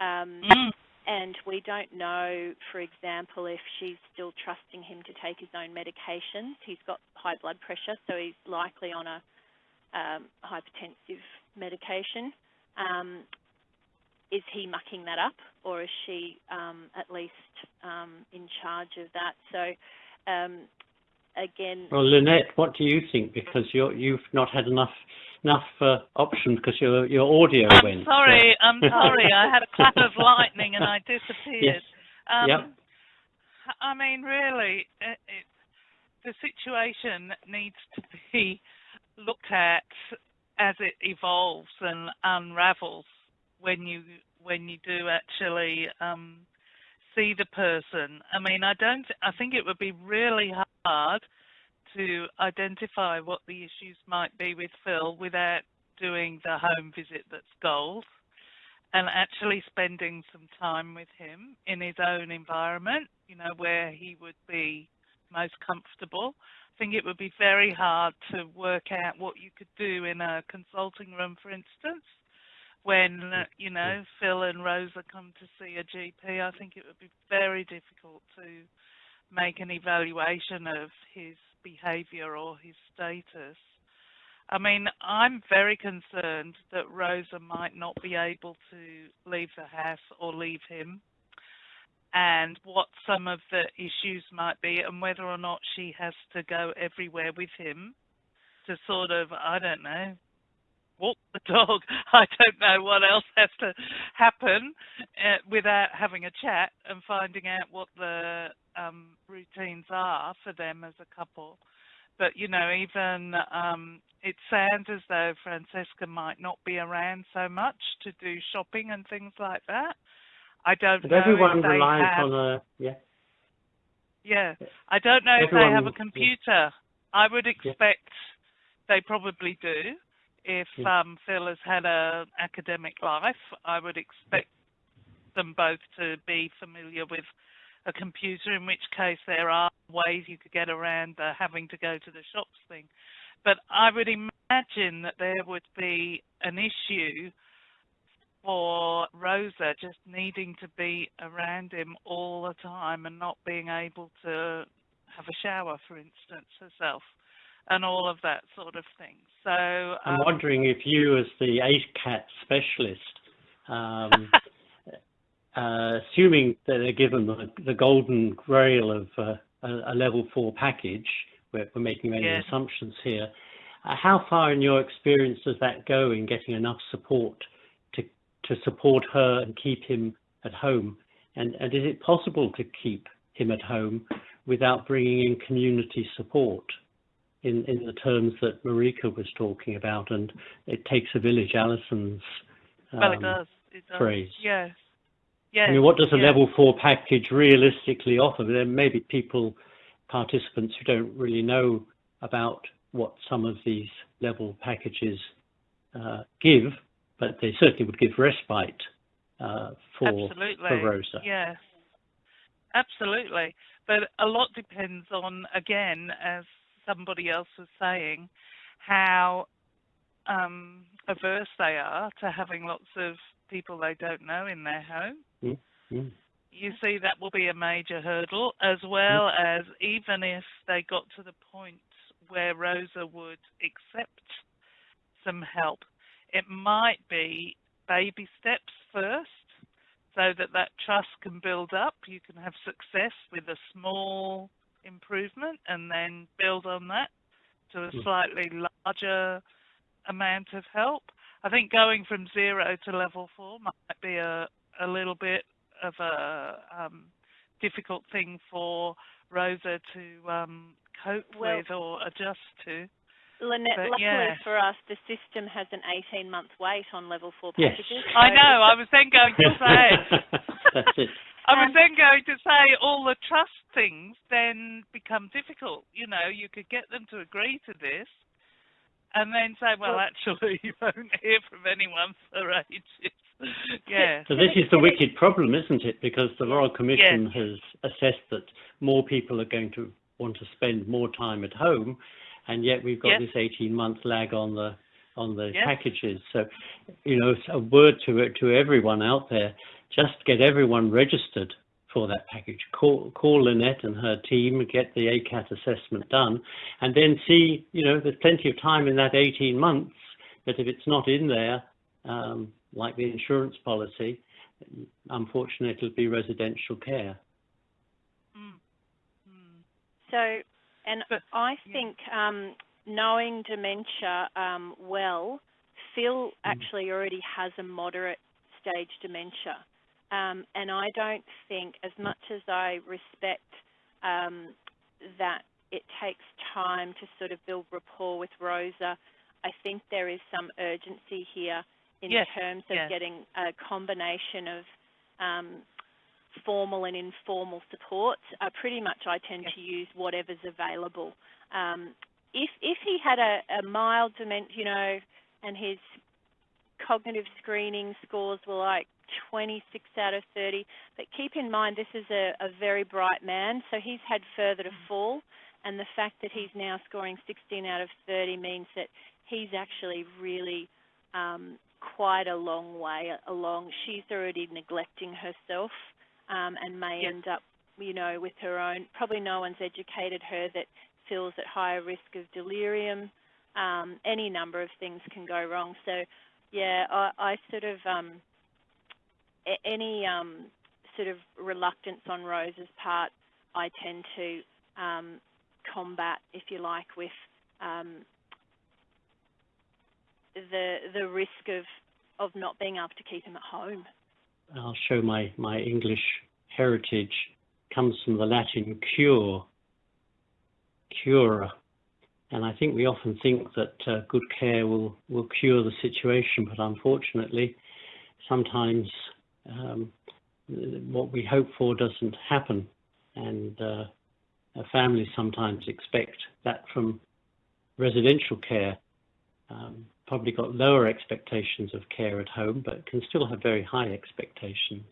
S4: Um, mm. And we don't know, for example, if she's still trusting him to take his own medications. He's got high blood pressure, so he's likely on a um, hypertensive medication. Um, is he mucking that up or is she um, at least um, in charge of that? So um, again...
S1: Well, Lynette, what do you think? Because you have not had enough enough uh, options because your your audio
S3: I'm
S1: went.
S3: Sorry, I'm sorry. I had a clap of lightning and I disappeared.
S1: Yes. Um, yep.
S3: I mean, really, it, it, the situation needs to be looked at as it evolves and unravels when you when you do actually um, see the person. I mean, I don't. I think it would be really hard to identify what the issues might be with Phil without doing the home visit that's gold and actually spending some time with him in his own environment, you know, where he would be most comfortable. I think it would be very hard to work out what you could do in a consulting room, for instance, when, uh, you know, Phil and Rosa come to see a GP. I think it would be very difficult to make an evaluation of his behaviour or his status. I mean, I'm very concerned that Rosa might not be able to leave the house or leave him and what some of the issues might be and whether or not she has to go everywhere with him to sort of, I don't know, walk the dog. I don't know what else has to happen uh, without having a chat and finding out what the um, routines are for them as a couple. But, you know, even um, it sounds as though Francesca might not be around so much to do shopping and things like that. I don't
S1: but
S3: know.
S1: Everyone
S3: if
S1: relies
S3: have,
S1: on a yeah.
S3: Yeah, I don't know
S1: everyone,
S3: if they have a computer. Yeah. I would expect yeah. they probably do. If um, Phil has had an academic life, I would expect them both to be familiar with a computer, in which case there are ways you could get around the having to go to the shops thing. But I would imagine that there would be an issue for Rosa just needing to be around him all the time and not being able to have a shower, for instance, herself, and all of that sort of thing. So um,
S1: I'm wondering if you, as the ACAT specialist, um, uh, assuming that they're given the, the golden grail of uh, a, a, level four package, we're, we're making many assumptions here. Uh, how far, in your experience, does that go in getting enough support to support her and keep him at home? And, and is it possible to keep him at home without bringing in community support? In, in the terms that Marika was talking about, and it takes a village, Alison's
S3: well, it
S1: um,
S3: does. It does.
S1: phrase.
S3: Yes. Yes.
S1: I mean, what does a
S3: yes.
S1: level four package realistically offer? There may be people, participants who don't really know about what some of these level packages uh, give, but they certainly would give respite uh, for,
S3: Absolutely.
S1: for Rosa.
S3: Yes, absolutely. But a lot depends on, again, as somebody else was saying, how um, averse they are to having lots of people they don't know in their home.
S1: Mm.
S3: You see, that will be a major hurdle, as well as even if they got to the point where Rosa would accept some help, it might be baby steps first so that that trust can build up. You can have success with a small improvement and then build on that to a
S1: Mm.
S3: slightly larger amount of help. I think going from zero to level four might be a, a little bit of a um, difficult thing for Rosa to um, cope
S4: Well-
S3: with or adjust to.
S4: Lynette,
S3: But,
S4: luckily
S3: yeah.
S4: for us, the system has an 18 month wait on level four packages.
S1: Yes.
S4: packages.
S3: I know, I was then going to say,
S1: That's it.
S3: I was
S4: Um,
S3: then going to say all the trust things then become difficult. You know, you could get them to agree to this and then say, well, actually, you won't hear from anyone for ages. yeah.
S1: So this is the wicked problem, isn't it? Because the Royal Commission has assessed that more people are going to want to spend more time at home, and yet we've got
S3: Yes.
S1: this 18-month lag on the on the
S3: Yes.
S1: packages. So, you know, a word to to everyone out there: just get everyone registered for that package. Call call Lynette and her team, get the ACAT assessment done, and then see. You know, there's plenty of time in that 18 months. But if it's not in there, um, like the insurance policy, unfortunately, it'll be residential care.
S3: Mm. Mm.
S4: So, and
S3: But-
S4: I
S3: yeah.
S4: think um, knowing dementia um, well, Phil actually already has a moderate stage dementia. Um, and I don't think, as much as I respect um, that it takes time to sort of build rapport with Rosa, I think there is some urgency here in
S3: Yes,
S4: terms of
S3: yes.
S4: getting a combination of um, formal and informal support. Uh, pretty much I tend
S3: Yes.
S4: to use whatever's available. Um, if, if he had a, a mild dementia, you know, and his cognitive screening scores were like 26 out of 30, but keep in mind this is a, a very bright man, so he's had further to fall, and the fact that he's now scoring 16 out of 30 means that he's actually really um, quite a long way along. She's already neglecting herself um, and may
S3: Yes.
S4: end up, you know, with her own. Probably no one's educated her that feels at higher risk of delirium. Um, any number of things can go wrong. So, yeah, I, I sort of um, any um, sort of reluctance on Rose's part, I tend to um, combat, if you like, with um, the the risk of of not being able to keep him at home.
S1: I'll show my, my English heritage comes from the Latin cure, cura. And I think we often think that uh, good care will, will cure the situation, but unfortunately, sometimes um, what we hope for doesn't happen. And uh, families sometimes expect that from residential care. Um, probably got lower expectations of care at home, but can still have very high expectations.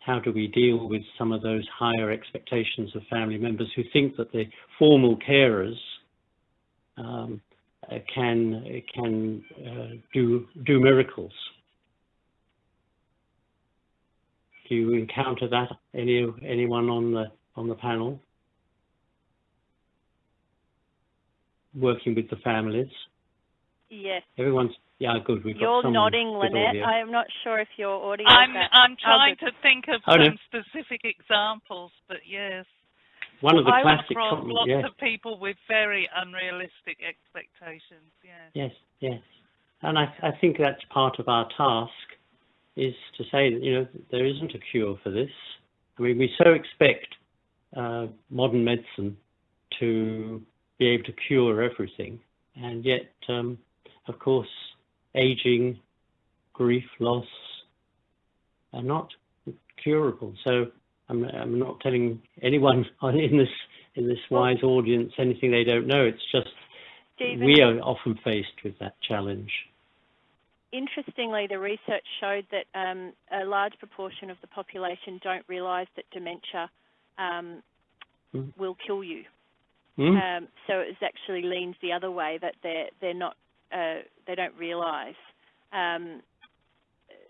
S1: How do we deal with some of those higher expectations of family members who think that the formal carers um, can can uh, do do miracles? Do you encounter that any anyone on the on the panel working with the families?
S4: Yes.
S1: Everyone's yeah, good. We've got
S4: You're
S1: some
S4: nodding, Lynette. I'm not sure if your audio.
S3: I'm
S4: back.
S3: I'm
S4: Oh,
S3: trying
S4: good.
S3: to think of
S1: Oh, no.
S3: some specific examples, but yes,
S1: One of the
S3: I
S1: classic
S3: across
S1: comments,
S3: lots
S1: yes,
S3: of people with very unrealistic expectations. Yes.
S1: yes, yes. And I, I think that's part of our task is to say that, you know, there isn't a cure for this. I mean, we so expect uh, modern medicine to be able to cure everything. And yet, um, of course, aging, grief, loss are not curable. So I'm, I'm not telling anyone in this in this wise audience anything they don't know. It's just we are often faced with that challenge.
S4: Interestingly, the research showed that um, a large proportion of the population don't realise that dementia um,
S1: Mm.
S4: will kill you.
S1: Hmm?
S4: Um, so it actually leans the other way that they're they're not uh, they don't realise. Um,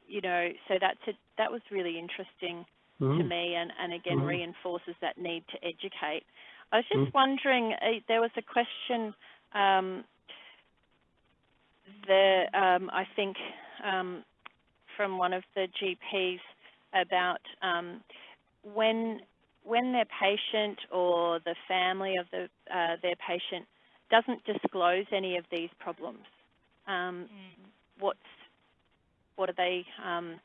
S4: you know, so that's a, that was really interesting
S1: Hmm?
S4: to me, and, and again
S1: Mhm.
S4: reinforces that need to educate. I was just
S1: Mm.
S4: wondering, uh, there was a question um, there, um, I think, um, from one of the GPs about um, when when their patient or the family of the uh, their patient doesn't disclose any of these problems. Um, what's what are they um,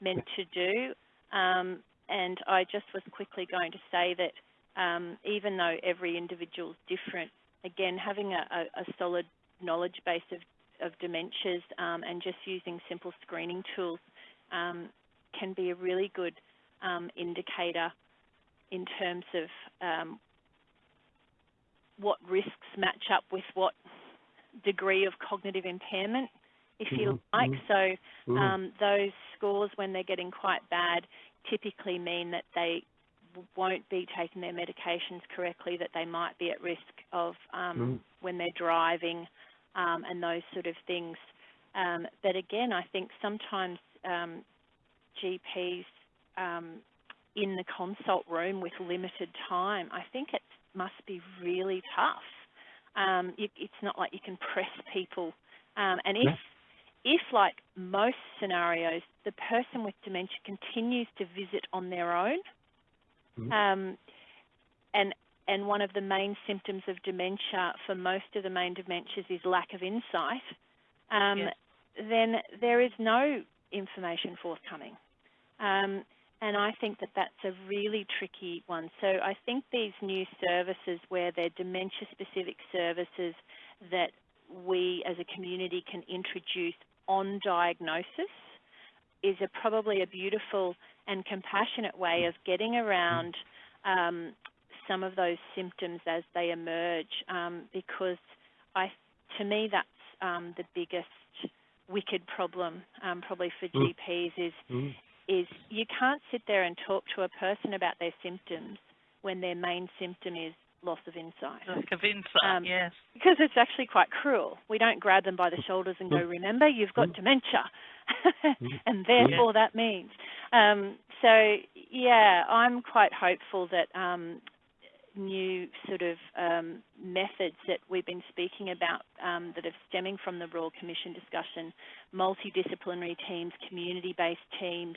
S4: meant to do? Um, and I just was quickly going to say that um, even though every individual is different, again, having a, a, a solid knowledge base of, of dementias um, and just using simple screening tools um, can be a really good um, indicator in terms of um, what risks match up with what degree of cognitive impairment, if you
S1: Mhm,
S4: like.
S1: mhm.
S4: So
S1: Hmm?
S4: um, those scores, when they're getting quite bad, typically mean that they won't be taking their medications correctly, that they might be at risk of um,
S1: Mm.
S4: when they're driving um, and those sort of things. Um, but again, I think sometimes um, GPs um, in the consult room with limited time, I think it must be really tough. Um, you, it's not like you can press people. Um, and if
S1: Yeah.
S4: if, like most scenarios, the person with dementia continues to visit on their own,
S1: Mhm.
S4: um, and and one of the main symptoms of dementia for most of the main dementias is lack of insight, um,
S3: Yes.
S4: then there is no information forthcoming. Um, and I think that that's a really tricky one. So I think these new services where they're dementia-specific services that we as a community can introduce on diagnosis is a, probably a beautiful and compassionate way of getting around um, some of those symptoms as they emerge um, because I, to me that's um, the biggest wicked problem um, probably for
S1: Mm.
S4: GPs is
S1: Hmm?
S4: is you can't sit there and talk to a person about their symptoms when their main symptom is loss of insight.
S3: Lack of insight,
S4: Um,
S3: yes.
S4: Because it's actually quite cruel. We don't grab them by the shoulders and go, remember, you've got
S1: Mm.
S4: dementia.
S1: Mm.
S4: and therefore that means. Um, so, yeah, I'm quite hopeful that um, new sort of um, methods that we've been speaking about um, that are stemming from the Royal Commission discussion, multidisciplinary teams, community-based teams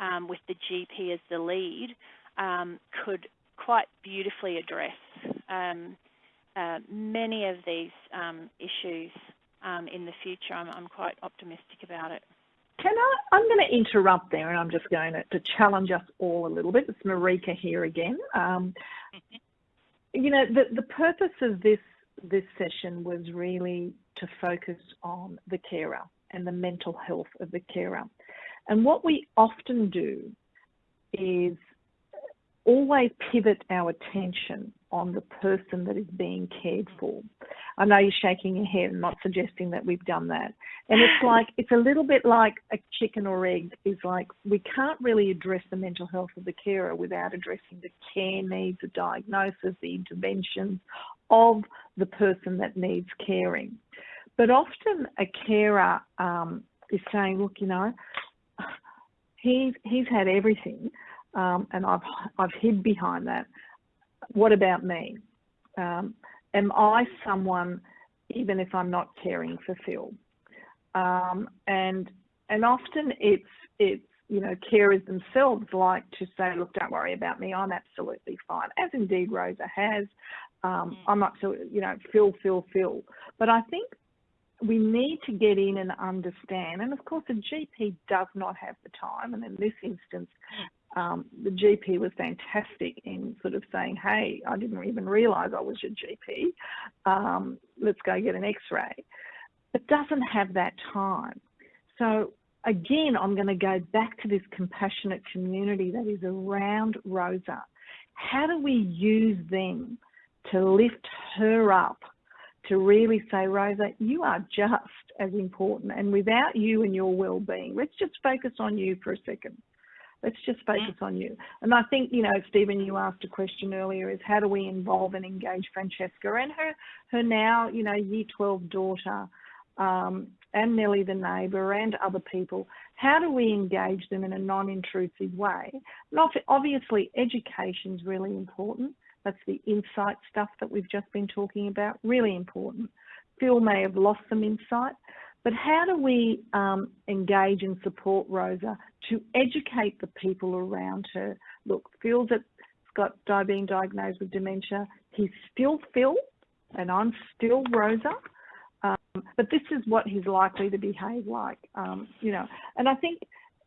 S4: um, with the GP as the lead, um, could quite beautifully address um, uh, many of these um, issues um, in the future. I'm, I'm quite optimistic about it.
S2: Can I? I'm going to interrupt there, and I'm just going to, to challenge us all a little bit. It's Marika here again. Um, you know, the the purpose of this this session was really to focus on the carer and the mental health of the carer. And what we often do is always pivot our attention on the person that is being cared for. I know you're shaking your head and not suggesting that we've done that. And it's like, it's a little bit like a chicken or egg, is like we can't really address the mental health of the carer without addressing the care needs, the diagnosis, the interventions of the person that needs caring. But often a carer um, is saying, look, you know, he's, he's had everything um, and I've, I've hid behind that. What about me? Um, am I someone, even if I'm not caring for Phil? Um, and and often it's it's you know carers themselves like to say, look, don't worry about me, I'm absolutely fine, as indeed Rosa has. Um, I'm not so you know Phil, Phil, Phil. But I think we need to get in and understand, and of course a GP does not have the time, and in this instance, um, the GP was fantastic in sort of saying, hey, I didn't even realise I was your GP. Um, let's go get an x-ray. But doesn't have that time. So again, I'm going to go back to this compassionate community that is around Rosa. How do we use them to lift her up to really say, Rosa, you are just as important. And without you and your well-being, let's just focus on you for a second. Let's just focus on you. And I think, you know, Stephen, you asked a question earlier is how do we involve and engage Francesca and her, her now, you know, year 12 daughter um, and Nellie the neighbour and other people. How do we engage them in a non-intrusive way? Not obviously education is really important. That's the insight stuff that we've just been talking about, really important. Phil may have lost some insight, but how do we um, engage and support Rosa to educate the people around her? Look, Phil's at, got being diagnosed with dementia. He's still Phil, and I'm still Rosa. Um, but this is what he's likely to behave like, um, you know. And I think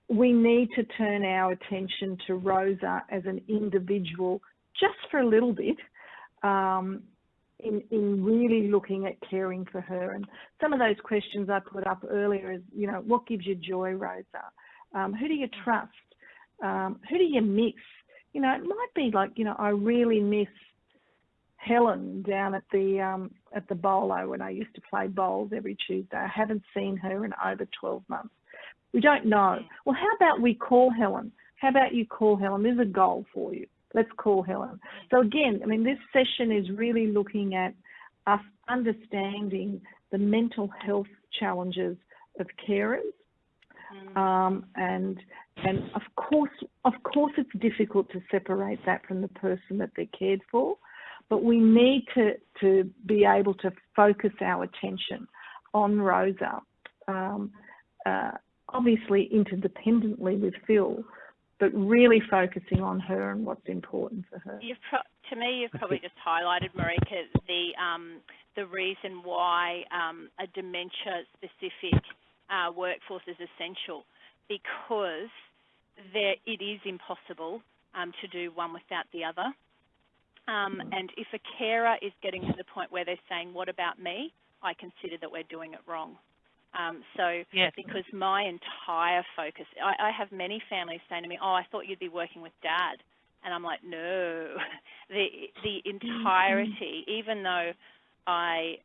S2: we need to turn our attention to Rosa as an individual just for a little bit um, in, in really looking at caring for her. And some of those questions I put up earlier is, you know, what gives you joy, Rosa? Um, who do you trust? Um, who do you miss? You know, it might be like, you know, I really miss Helen down at the um, at the bowlo when I used to play bowls every Tuesday. I haven't seen her in over 12 months. We don't know. Well, how about we call Helen? How about you call Helen? There's a goal for you. Let's call Helen. So again, I mean, this session is really looking at us understanding the mental health challenges of carers. Mm. Um, and and of course, of course, it's difficult to separate that from the person that they're cared for, but we need to to be able to focus our attention on Rosa, um, uh, obviously interdependently with Phil, but really focusing on her and what's important for her.
S4: to me, you've probably just highlighted, Marika, the um, the reason why um, a dementia-specific uh, workforce is essential, because there it is impossible um, to do one without the other. Um, and if a carer is getting to the point where they're saying, "What about me?" I consider that we're doing it wrong. Um, so yes. because my entire focus, I, I, have many families saying to me, oh, I thought you'd be working with dad. And I'm like, no, the, the entirety, mm-hmm. even though I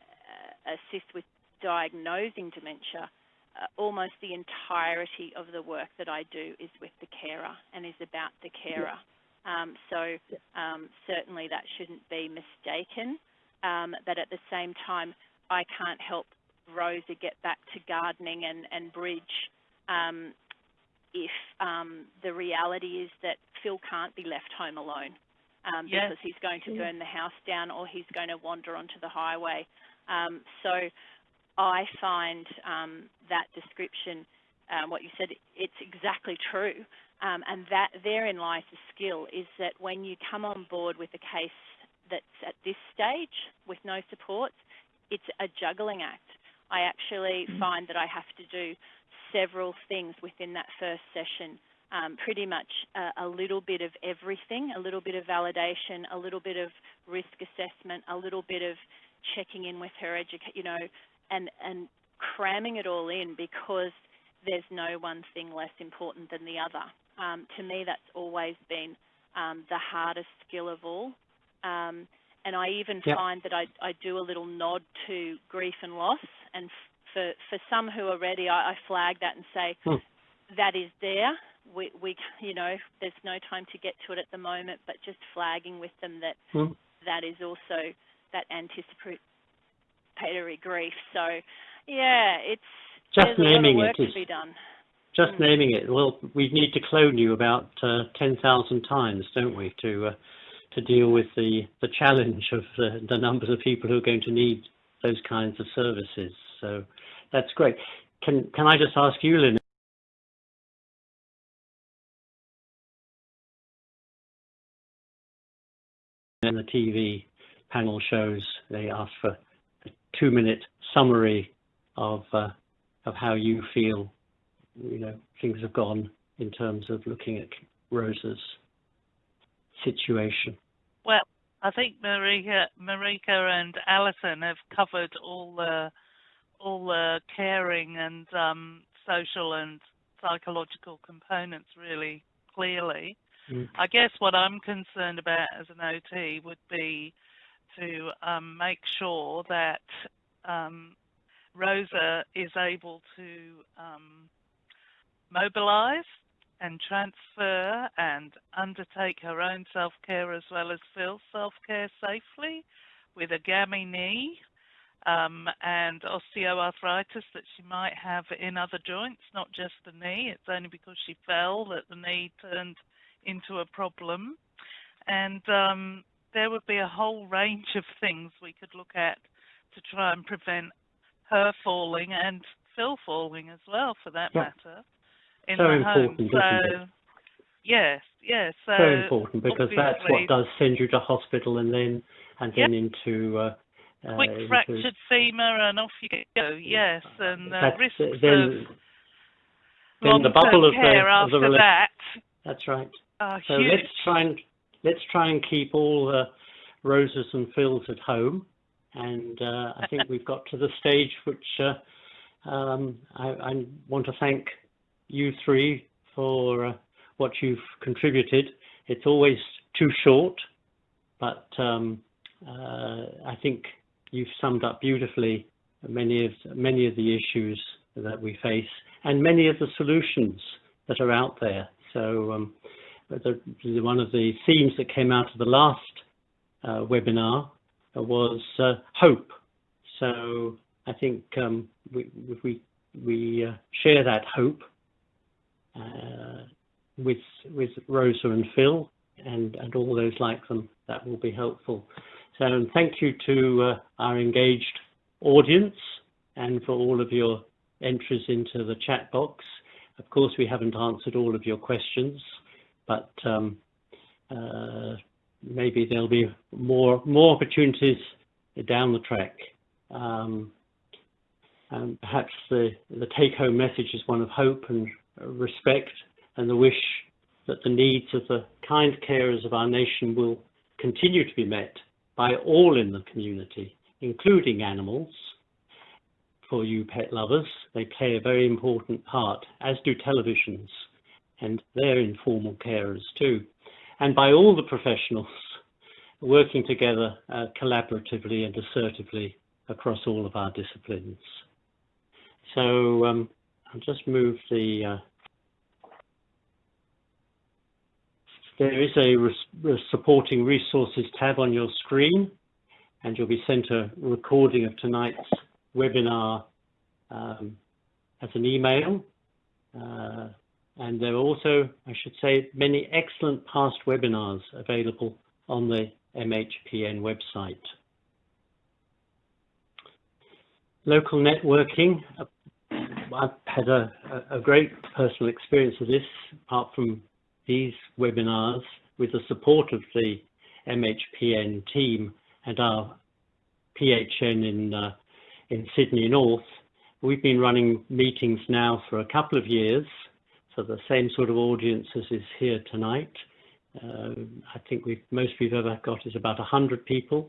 S4: uh, assist with diagnosing dementia, uh, almost the entirety of the work that I do is with the carer and is about the carer. Um, so um, certainly that shouldn't be mistaken. Um, but at the same time, I can't help Rosa get back to gardening and, and bridge um, if um, the reality is that Phil can't be left home alone um, yes. because he's going to burn the house down or he's going to wander onto the highway. Um, so I find um, that description, um, what you said, it's exactly true. and that therein lies the skill is that when you come on board with a case that's at this stage with no support, it's a juggling act. I actually mm. find that I have to do several things within that first session. Um, pretty much a, a, little bit of everything, a little bit of validation, a little bit of risk assessment, a little bit of checking in with her educate, you know, and, and cramming it all in because there's no one thing less important than the other. Um, to me, that's always been um, the hardest skill of all. Um, and I even yep. find that I, I do a little nod to grief and loss. And for, for some who are ready, I, I flag that and say, hmm. that is there. We, we, you know, there's no time to get to it at the moment, but just flagging with them that hmm. that is also that anticipatory grief. So, yeah, it's
S1: just naming
S4: it
S1: is just mm. naming it. Well, we need to clone you about uh, ten thousand times, don't we, to uh, to deal with the, the challenge of the, the numbers of people who are going to need those kinds of services. So that's great. Can, can I just ask you, Lynn, in the TV panel shows, they ask for a two-minute summary of uh, of how you feel, you know, things have gone in terms of looking at Rosa's situation?
S3: Well, I think Marika, Marika and Alison have covered all the all the caring and um, social and psychological components really clearly.
S1: Mm.
S3: I guess what I'm concerned about as an OT would be to um, make sure that um, Rosa is able to um, mobilise and transfer and undertake her own self-care as well as Phil's self-care safely with a gammy knee um, and osteoarthritis that she might have in other joints, not just the knee. It's only because she fell that the knee turned into a problem. And um, there would be a whole range of things we could look at to try and prevent her falling and Phil falling as well, for that
S1: Yeah.
S3: matter, in
S1: So
S3: the
S1: important,
S3: home. So, yes, yes. So
S1: Very important because that's what does send you to hospital and then and then into uh, uh,
S3: quick
S1: into-
S3: fractured femur and off you go. Yes, and uh, risks
S1: then
S3: of
S1: then the bubble of the of the rela-
S3: that
S1: That's right. So
S3: huge.
S1: let's try and let's try and keep all the Rosas and Phils at home, and uh, I think we've got to the stage which uh, um, I, I want to thank you three for uh, what you've contributed. It's always too short, but um, uh, I think you've summed up beautifully many of many of the issues that we face and many of the solutions that are out there. So um, the, one of the themes that came out of the last uh, webinar was uh, hope. So I think um, we we we uh, share that hope uh, with with Rosa and Phil and and all those like them. That will be helpful. So thank you to uh, our engaged audience and for all of your entries into the chat box. Of course, we haven't answered all of your questions, but um, uh, maybe there'll be more more opportunities down the track. Um, and perhaps the, the take-home message is one of hope and respect and the wish that the needs of the kind carers of our nation will continue to be met by all in the community, including animals. For you pet lovers, they play a very important part, as do televisions, and they're informal carers too. And by all the professionals working together uh, collaboratively and assertively across all of our disciplines. So um, I'll just move the. Uh, there is a res- supporting resources tab on your screen, and you'll be sent a recording of tonight's webinar um, as an email. Uh, and there are also, I should say, many excellent past webinars available on the MHPN website. Local networking, I've had a, a great personal experience of this, apart from these webinars, with the support of the MHPN team and our PHN in, uh, in Sydney North. We've been running meetings now for a couple of years for the same sort of audience as is here tonight. Uh, I think we've, most we've ever got is about 100 people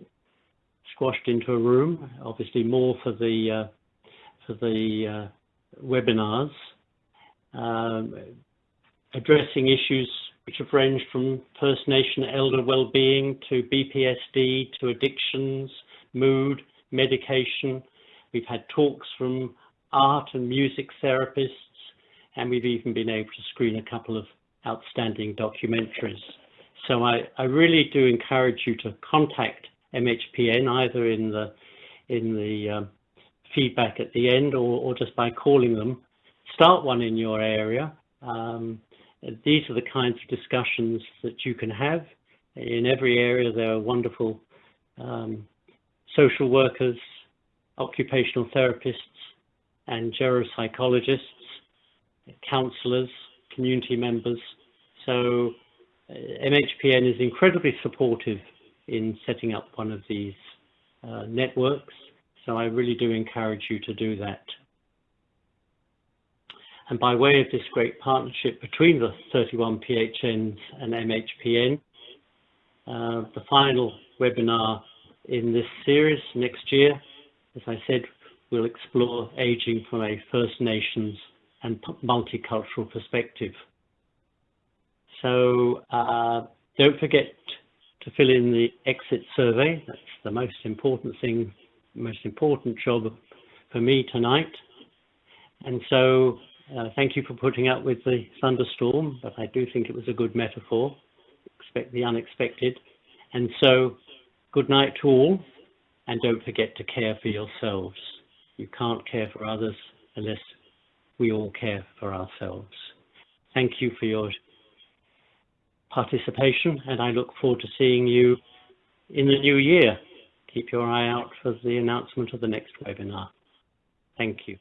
S1: squashed into a room, obviously more for the, uh, for the uh, webinars, um, addressing issues which have ranged from First Nation elder well-being to BPSD to addictions, mood, medication. We've had talks from art and music therapists, and we've even been able to screen a couple of outstanding documentaries. So I, I really do encourage you to contact MHPN either in the in the um, feedback at the end or, or just by calling them. Start one in your area. Um, these are the kinds of discussions that you can have. In every area, there are wonderful um, social workers, occupational therapists, and geropsychologists, counsellors, community members. So uh, MHPN is incredibly supportive in setting up one of these uh, networks. So I really do encourage you to do that. And by way of this great partnership between the 31 PHNs and MHPN, uh, the final webinar in this series next year, as I said, we'll explore aging from a First Nations and multicultural perspective. So uh, don't forget to fill in the exit survey. That's the most important thing, most important job for me tonight. And so uh, thank you for putting up with the thunderstorm, but I do think it was a good metaphor. Expect the unexpected. And so good night to all, and don't forget to care for yourselves. You can't care for others unless we all care for ourselves. Thank you for your participation, and I look forward to seeing you in the new year. Keep your eye out for the announcement of the next webinar. Thank you.